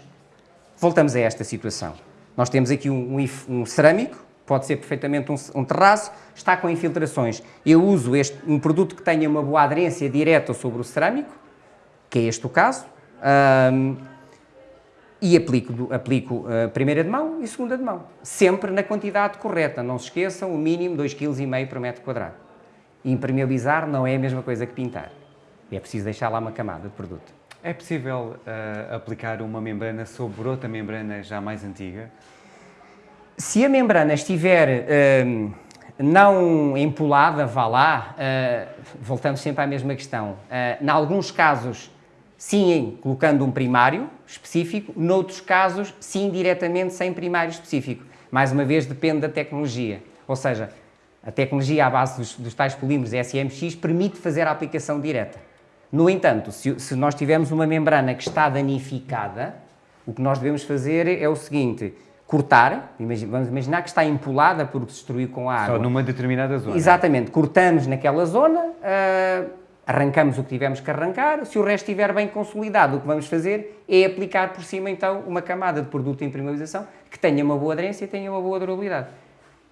voltamos a esta situação. Nós temos aqui um, um, um cerâmico, pode ser perfeitamente um, um, terraço, está com infiltrações. Eu uso este, um produto que tenha uma boa aderência direta sobre o cerâmico, que é este o caso, e aplico, aplico a primeira de mão e segunda de mão. Sempre na quantidade correta. Não se esqueçam, o mínimo 2,5 kg por metro quadrado. Impermeabilizar não é a mesma coisa que pintar. É preciso deixar lá uma camada de produto. É possível uh, aplicar uma membrana sobre outra membrana já mais antiga? Se a membrana estiver uh, não empolada, vá lá, uh, voltamos sempre à mesma questão. Uh, em alguns casos, sim, colocando um primário específico, noutros casos, sim, diretamente sem primário específico. Mais uma vez, depende da tecnologia. Ou seja, a tecnologia à base dos, dos tais polímeros SMX permite fazer a aplicação direta. No entanto, se, se nós tivermos uma membrana que está danificada, o que nós devemos fazer é o seguinte, cortar, vamos imaginar que está empolada porque se destruiu com a água. Só numa determinada zona. Exatamente, cortamos naquela zona, uh, arrancamos o que tivemos que arrancar, se o resto estiver bem consolidado, o que vamos fazer é aplicar por cima então uma camada de produto de impermeabilização que tenha uma boa aderência e tenha uma boa durabilidade.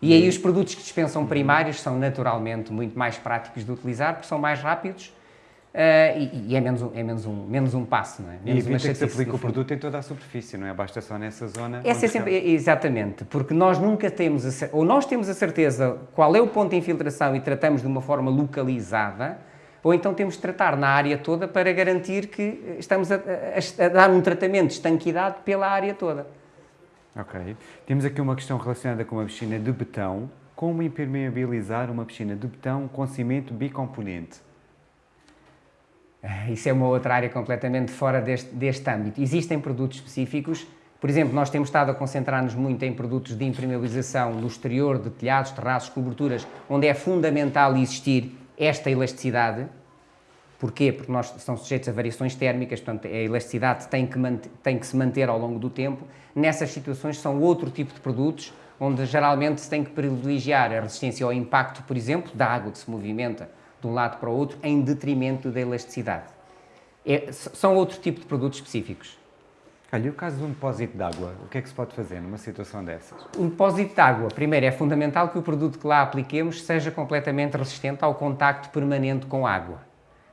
E aí os produtos que dispensam primários são naturalmente muito mais práticos de utilizar porque são mais rápidos Uh, e, e, é, menos um, é menos um, menos um passo, não é? Menos e evita que se aplique o produto em toda a superfície, não é? Basta só nessa zona. Essa é sempre, exatamente, porque nós nunca temos, a, ou nós temos a certeza qual é o ponto de infiltração e tratamos de uma forma localizada, ou então temos de tratar na área toda para garantir que estamos a, a, a dar um tratamento de estanquidade pela área toda. Ok. Temos aqui uma questão relacionada com uma piscina de betão. Como impermeabilizar uma piscina de betão com cimento bicomponente? Ah, isso é uma outra área completamente fora deste, deste âmbito. Existem produtos específicos, por exemplo, nós temos estado a concentrar-nos muito em produtos de impermeabilização no exterior, de telhados, terraços, coberturas, onde é fundamental existir esta elasticidade, Porquê? Porque nós são sujeitos a variações térmicas, portanto, a elasticidade tem que, tem que se manter ao longo do tempo. Nessas situações são outro tipo de produtos, onde geralmente se tem que privilegiar a resistência ao impacto, por exemplo, da água que se movimenta de um lado para o outro, em detrimento da elasticidade. É, são outro tipo de produtos específicos. Olha, e o caso de um depósito de água, o que é que se pode fazer numa situação dessas? Um depósito de água, primeiro, é fundamental que o produto que lá apliquemos seja completamente resistente ao contacto permanente com água.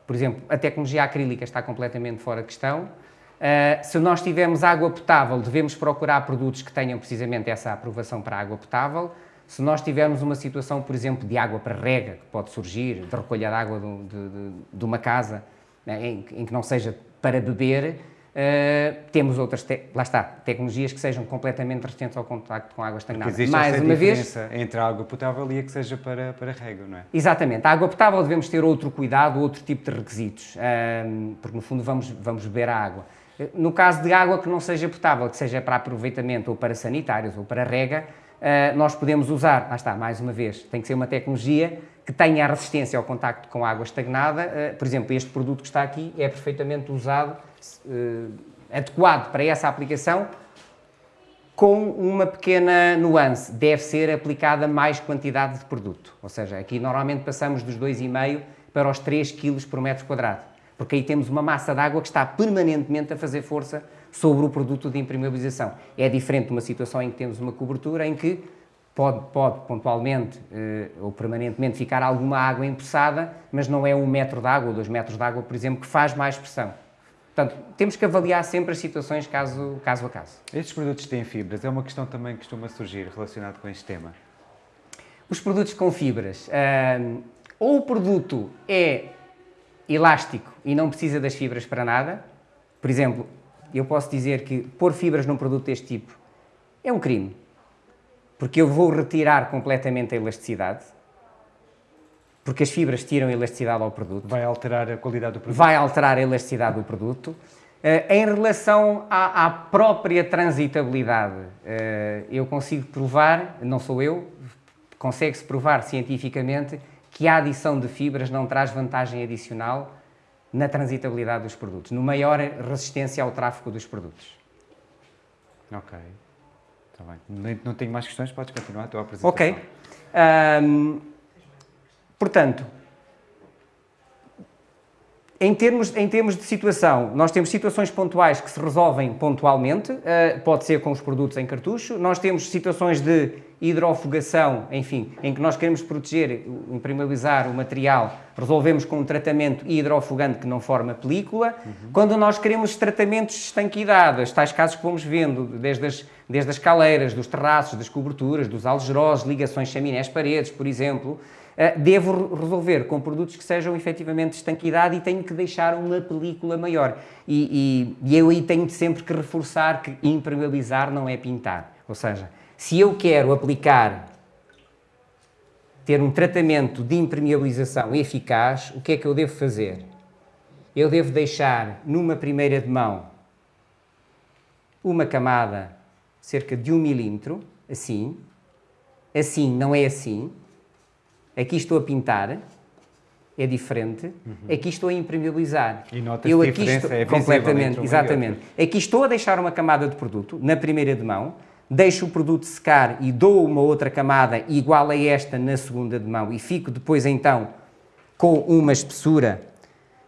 Por exemplo, a tecnologia acrílica está completamente fora de questão. Uh, se nós tivermos água potável, devemos procurar produtos que tenham precisamente essa aprovação para água potável. Se nós tivermos uma situação, por exemplo, de água para rega, que pode surgir, de recolha de água de, de, de uma casa, né, em, em, que não seja para beber, Uh, temos outras, lá está, tecnologias que sejam completamente resistentes ao contacto com água estagnada. Porque existe Mais essa uma diferença vez, entre a água potável e a que seja para, para rega, não é? Exatamente. A água potável devemos ter outro cuidado, outro tipo de requisitos, uh, porque no fundo vamos, vamos beber a água. No caso de água que não seja potável, que seja para aproveitamento ou para sanitários ou para rega, uh, nós podemos usar, lá está, mais uma vez, tem que ser uma tecnologia que tenha a resistência ao contacto com água estagnada. por exemplo, este produto que está aqui é perfeitamente usado adequado para essa aplicação, com uma pequena nuance, deve ser aplicada mais quantidade de produto. Ou seja, aqui normalmente passamos dos 2,5 para os 3 kg por metro quadrado, porque aí temos uma massa de água que está permanentemente a fazer força sobre o produto de impermeabilização. É diferente de uma situação em que temos uma cobertura em que pode, pode pontualmente eh, ou permanentemente ficar alguma água empoçada, mas não é um metro de água ou dois metros de água, por exemplo, que faz mais pressão. Portanto, temos que avaliar sempre as situações caso, caso a caso. Estes produtos têm fibras, é uma questão também que costuma surgir relacionada com este tema. Os produtos com fibras, hum, ou o produto é elástico e não precisa das fibras para nada, por exemplo, eu posso dizer que pôr fibras num produto deste tipo é um crime, porque eu vou retirar completamente a elasticidade, porque as fibras tiram elasticidade ao produto. Vai alterar a qualidade do produto? Vai alterar a elasticidade do produto. Uh, em relação à, à própria transitabilidade, uh, eu consigo provar, não sou eu, consegue-se provar cientificamente que a adição de fibras não traz vantagem adicional na transitabilidade dos produtos, no maior resistência ao tráfego dos produtos. Ok, está bem. Não tenho mais questões, podes continuar a tua apresentação. Ok. Um, Portanto, em termos, em termos de situação, nós temos situações pontuais que se resolvem pontualmente, uh, pode ser com os produtos em cartucho, nós temos situações de hidrofogação, enfim, em que nós queremos proteger, impermeabilizar o material, resolvemos com um tratamento hidrofugante que não forma película. Uhum. Quando nós queremos tratamentos de estanquidade, tais casos que vamos vendo, desde as, desde as caleiras, dos terraços, das coberturas, dos algerós, ligações chaminés-paredes, por exemplo, eh, devo resolver com produtos que sejam efetivamente de estanquidade e tenho que deixar uma película maior. E, e, e eu aí tenho sempre que reforçar que impermeabilizar não é pintar. Ou seja, se eu quero aplicar, ter um tratamento de impermeabilização eficaz, o que é que eu devo fazer? Eu devo deixar numa primeira de mão uma camada cerca de um milímetro, assim, assim, não é assim, Aqui estou a pintar, é diferente. Uhum. Aqui estou a impermeabilizar. E notas eu aqui estou, é completamente, exatamente. Aqui estou a deixar uma camada de produto na primeira de mão, deixo o produto secar e dou uma outra camada igual a esta na segunda de mão e fico depois então com uma espessura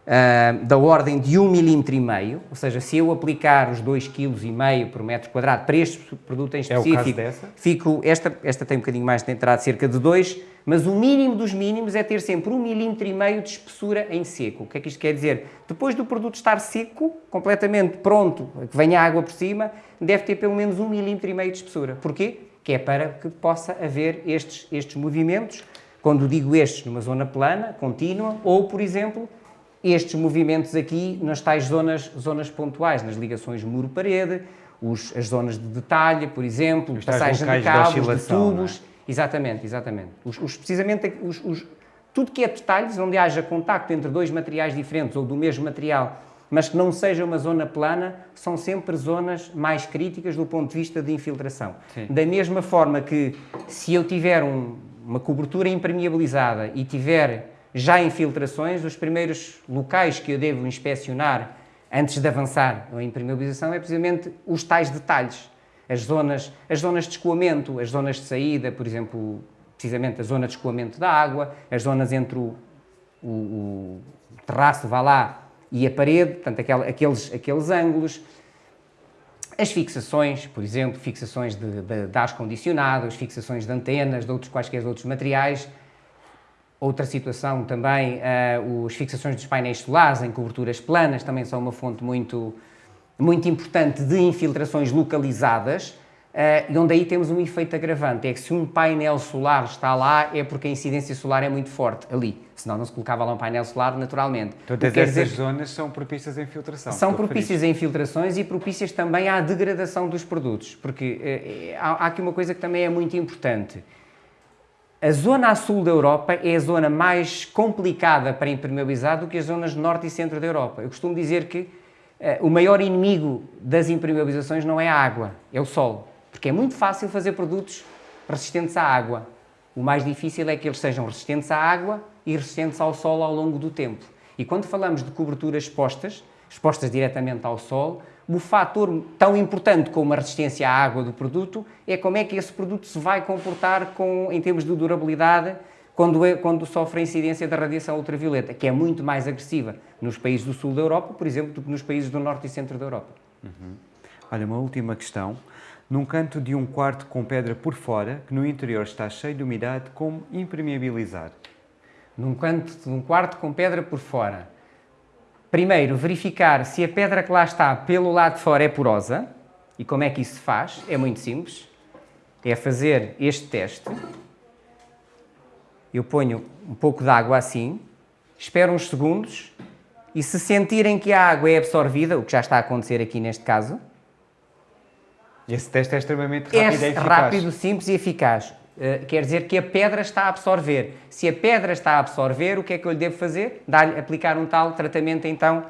uh, da ordem de 1,5 mm, ou seja, se eu aplicar os 2,5 kg por metro quadrado para este produto em específico, é fico, esta, esta tem um bocadinho mais de entrada, cerca de 2, mas o mínimo dos mínimos é ter sempre 1,5 mm de espessura em seco. O que é que isto quer dizer? Depois do produto estar seco, completamente pronto, que venha água por cima, deve ter pelo menos 1,5 mm de espessura. Porquê? Que é para que possa haver estes, estes movimentos, quando digo estes, numa zona plana, contínua, ou, por exemplo, estes movimentos aqui nas tais zonas, zonas pontuais, nas ligações muro-parede, as zonas de detalhe, por exemplo, os passagem de cabos, de, tubos. É? Exatamente, exatamente. Os, os precisamente os, os, tudo que é detalhes, onde haja contacto entre dois materiais diferentes ou do mesmo material, mas que não seja uma zona plana, são sempre zonas mais críticas do ponto de vista de infiltração. Sim. Da mesma forma que se eu tiver um, uma cobertura impermeabilizada e tiver já infiltrações. Os primeiros locais que eu devo inspecionar antes de avançar na impermeabilização é precisamente os tais detalhes. As zonas, as zonas de escoamento, as zonas de saída, por exemplo, precisamente a zona de escoamento da água, as zonas entre o, o, o terraço, vá lá, e a parede, portanto, aquel, aqueles, aqueles ângulos, as fixações, por exemplo, fixações de, de, de ar-condicionados, fixações de antenas, de outros quaisquer outros materiais. Outra situação também, uh, as fixações dos painéis solares em coberturas planas também são uma fonte muito, muito importante de infiltrações localizadas, Uh, e onde aí temos um efeito agravante, é que se um painel solar está lá é porque a incidência solar é muito forte ali, senão não se colocava lá um painel solar naturalmente. Todas essas zonas são propícias à infiltração. São propícias a infiltrações e propícias também à degradação dos produtos, porque uh, há, há aqui uma coisa que também é muito importante. A zona a sul da Europa é a zona mais complicada para impermeabilizar do que as zonas norte e centro da Europa. Eu costumo dizer que uh, o maior inimigo das impermeabilizações não é a água, é o sol. Porque é muito fácil fazer produtos resistentes à água. O mais difícil é que eles sejam resistentes à água e resistentes ao sol ao longo do tempo. E quando falamos de coberturas expostas, expostas diretamente ao sol, o fator tão importante como a resistência à água do produto é como é que esse produto se vai comportar com, em termos de durabilidade quando, é, quando sofre a incidência da radiação ultravioleta, que é muito mais agressiva nos países do sul da Europa, por exemplo, do que nos países do norte e centro da Europa. Uhum. Olha, uma última questão num canto de um quarto com pedra por fora, que no interior está cheio de umidade, como impermeabilizar? Num canto de um quarto com pedra por fora. Primeiro, verificar se a pedra que lá está pelo lado de fora é porosa. E como é que isso se faz? É muito simples. É fazer este teste. Eu ponho um pouco de água assim, espero uns segundos e se sentirem que a água é absorvida, o que já está a acontecer aqui neste caso, esse teste é extremamente rápido é e eficaz. rápido, simples e eficaz. Uh, quer dizer que a pedra está a absorver. Se a pedra está a absorver, o que é que eu lhe devo fazer? Dar-lhe, aplicar um tal tratamento, então,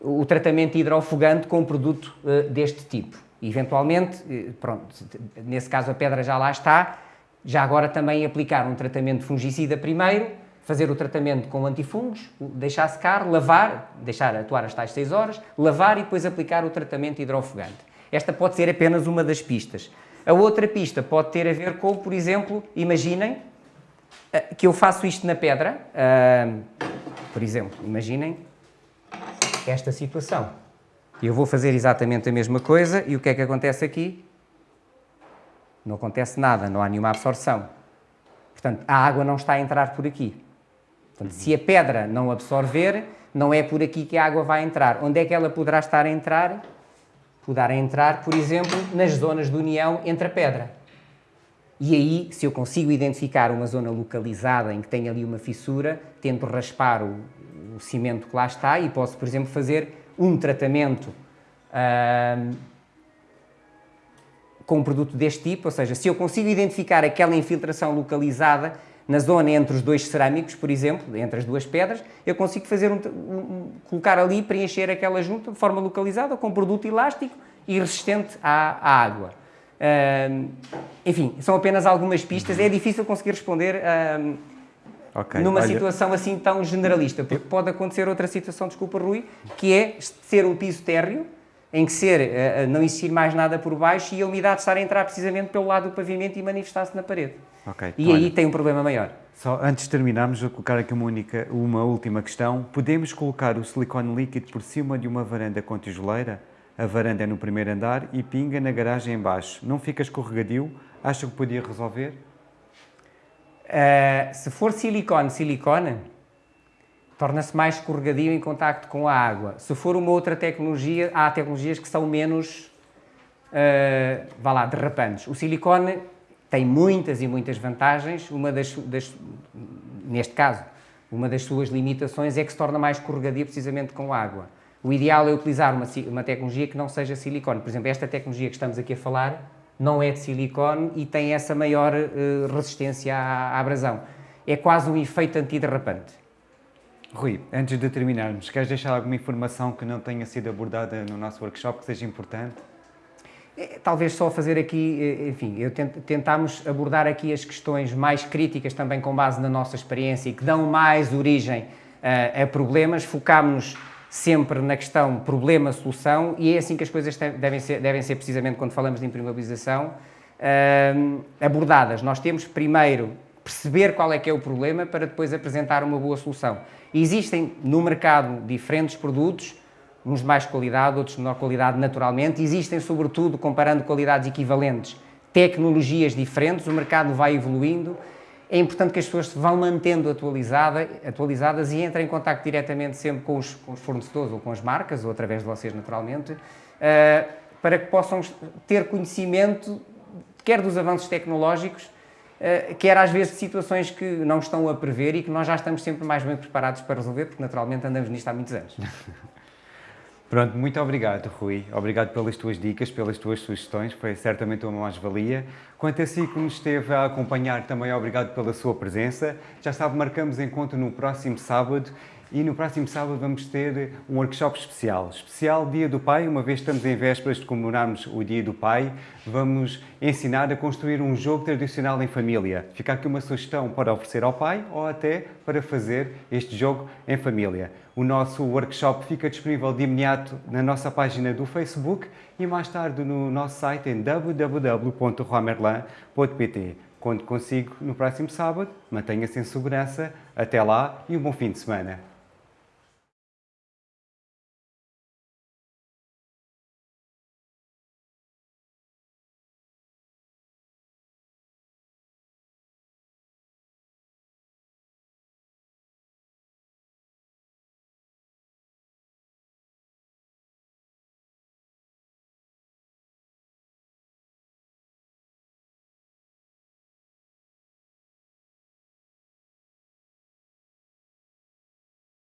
o tratamento hidrofugante com um produto uh, deste tipo. E, eventualmente, uh, pronto, nesse caso a pedra já lá está, já agora também aplicar um tratamento fungicida primeiro, fazer o tratamento com antifungos, deixar secar, lavar, deixar atuar as tais 6 horas, lavar e depois aplicar o tratamento hidrofugante. Esta pode ser apenas uma das pistas. A outra pista pode ter a ver com, por exemplo, imaginem eh, que eu faço isto na pedra. por exemplo, imaginem esta situação. Eu vou fazer exatamente a mesma coisa e o que é que acontece aqui? Não acontece nada, não há nenhuma absorção. Portanto, a água não está a entrar por aqui. Portanto, se a pedra não absorver, não é por aqui que a água vai entrar. Onde é que ela poderá estar a entrar? Poderá entrar, por exemplo, nas zonas de união entre a pedra. E aí, se eu consigo identificar uma zona localizada em que tem ali uma fissura, tento raspar o, o cimento que lá está e posso, por exemplo, fazer um tratamento com um produto deste tipo, ou seja, se eu consigo identificar aquela infiltração localizada na zona entre os dois cerâmicos, por exemplo, entre as duas pedras, eu consigo fazer um, um, colocar ali, preencher aquela junta de forma localizada com produto elástico e resistente à, à água. Uh, enfim, são apenas algumas pistas. É difícil conseguir responder uh, okay, numa olha... situação assim tão generalista, porque pode acontecer outra situação, desculpa Rui, que é ser um piso térreo, em que ser, uh, não existir mais nada por baixo e a umidade estar a entrar precisamente pelo lado do pavimento e manifestar-se na parede. Okay, e então, aí olha, tem um problema maior. Só antes de terminarmos, vou colocar aqui uma, única, uma última questão. Podemos colocar o silicone líquido por cima de uma varanda com tijoleira? A varanda é no primeiro andar e pinga na garagem embaixo. Não fica escorregadio? Acha que podia resolver? Uh, se for silicone, silicone, torna-se mais escorregadio em contacto com a água. Se for uma outra tecnologia, há tecnologias que são menos, uh, vá lá, derrapantes. O silicone tem muitas e muitas vantagens. Uma das, das, neste caso, uma das suas limitações é que se torna mais escorregadia precisamente com água. O ideal é utilizar uma, uma tecnologia que não seja silicone. Por exemplo, esta tecnologia que estamos aqui a falar não é de silicone e tem essa maior uh, resistência à, à abrasão. É quase um efeito antiderrapante. Rui, antes de terminarmos, queres deixar alguma informação que não tenha sido abordada no nosso workshop que seja importante? É, talvez só fazer aqui, eh, enfim, eu tent, tentámos abordar aqui as questões mais críticas também com base na nossa experiência e que dão mais origem a, a problemas, focámos-nos sempre na questão problema-solução e é assim que as coisas devem ser, devem ser precisamente quando falamos de impermeabilização uh, abordadas. Nós temos primeiro perceber qual é que é o problema para depois apresentar uma boa solução. existem no mercado diferentes produtos, uns de mais qualidade, outros de menor qualidade naturalmente, existem sobretudo, comparando qualidades equivalentes, tecnologias diferentes, o mercado vai evoluindo, é importante que as pessoas se vão mantendo atualizada, atualizadas e entrem em contato diretamente sempre com os, com os, fornecedores ou com as marcas, ou através de vocês naturalmente, uh, para que possam ter conhecimento quer dos avanços tecnológicos, uh, quer às vezes situações que não estão a prever e que nós já estamos sempre mais bem preparados para resolver, porque naturalmente andamos nisto há muitos anos. Pronto, muito obrigado, Rui. Obrigado pelas tuas dicas, pelas tuas sugestões, foi certamente uma mais-valia. Quanto a si que nos esteve a acompanhar, também obrigado pela sua presença. Já sabe, marcamos encontro no próximo sábado e no próximo sábado vamos ter um workshop especial. Especial Dia do Pai, uma vez estamos em vésperas de comemorarmos o Dia do Pai, vamos ensinar a construir um jogo tradicional em família. Fica aqui uma sugestão para oferecer ao pai ou até para fazer este jogo em família. O nosso workshop fica disponível de imediato na nossa página do Facebook e mais tarde no nosso site em www.romerlan.pt. Conto consigo no próximo sábado. Mantenha-se em segurança. Até lá e um bom fim de semana.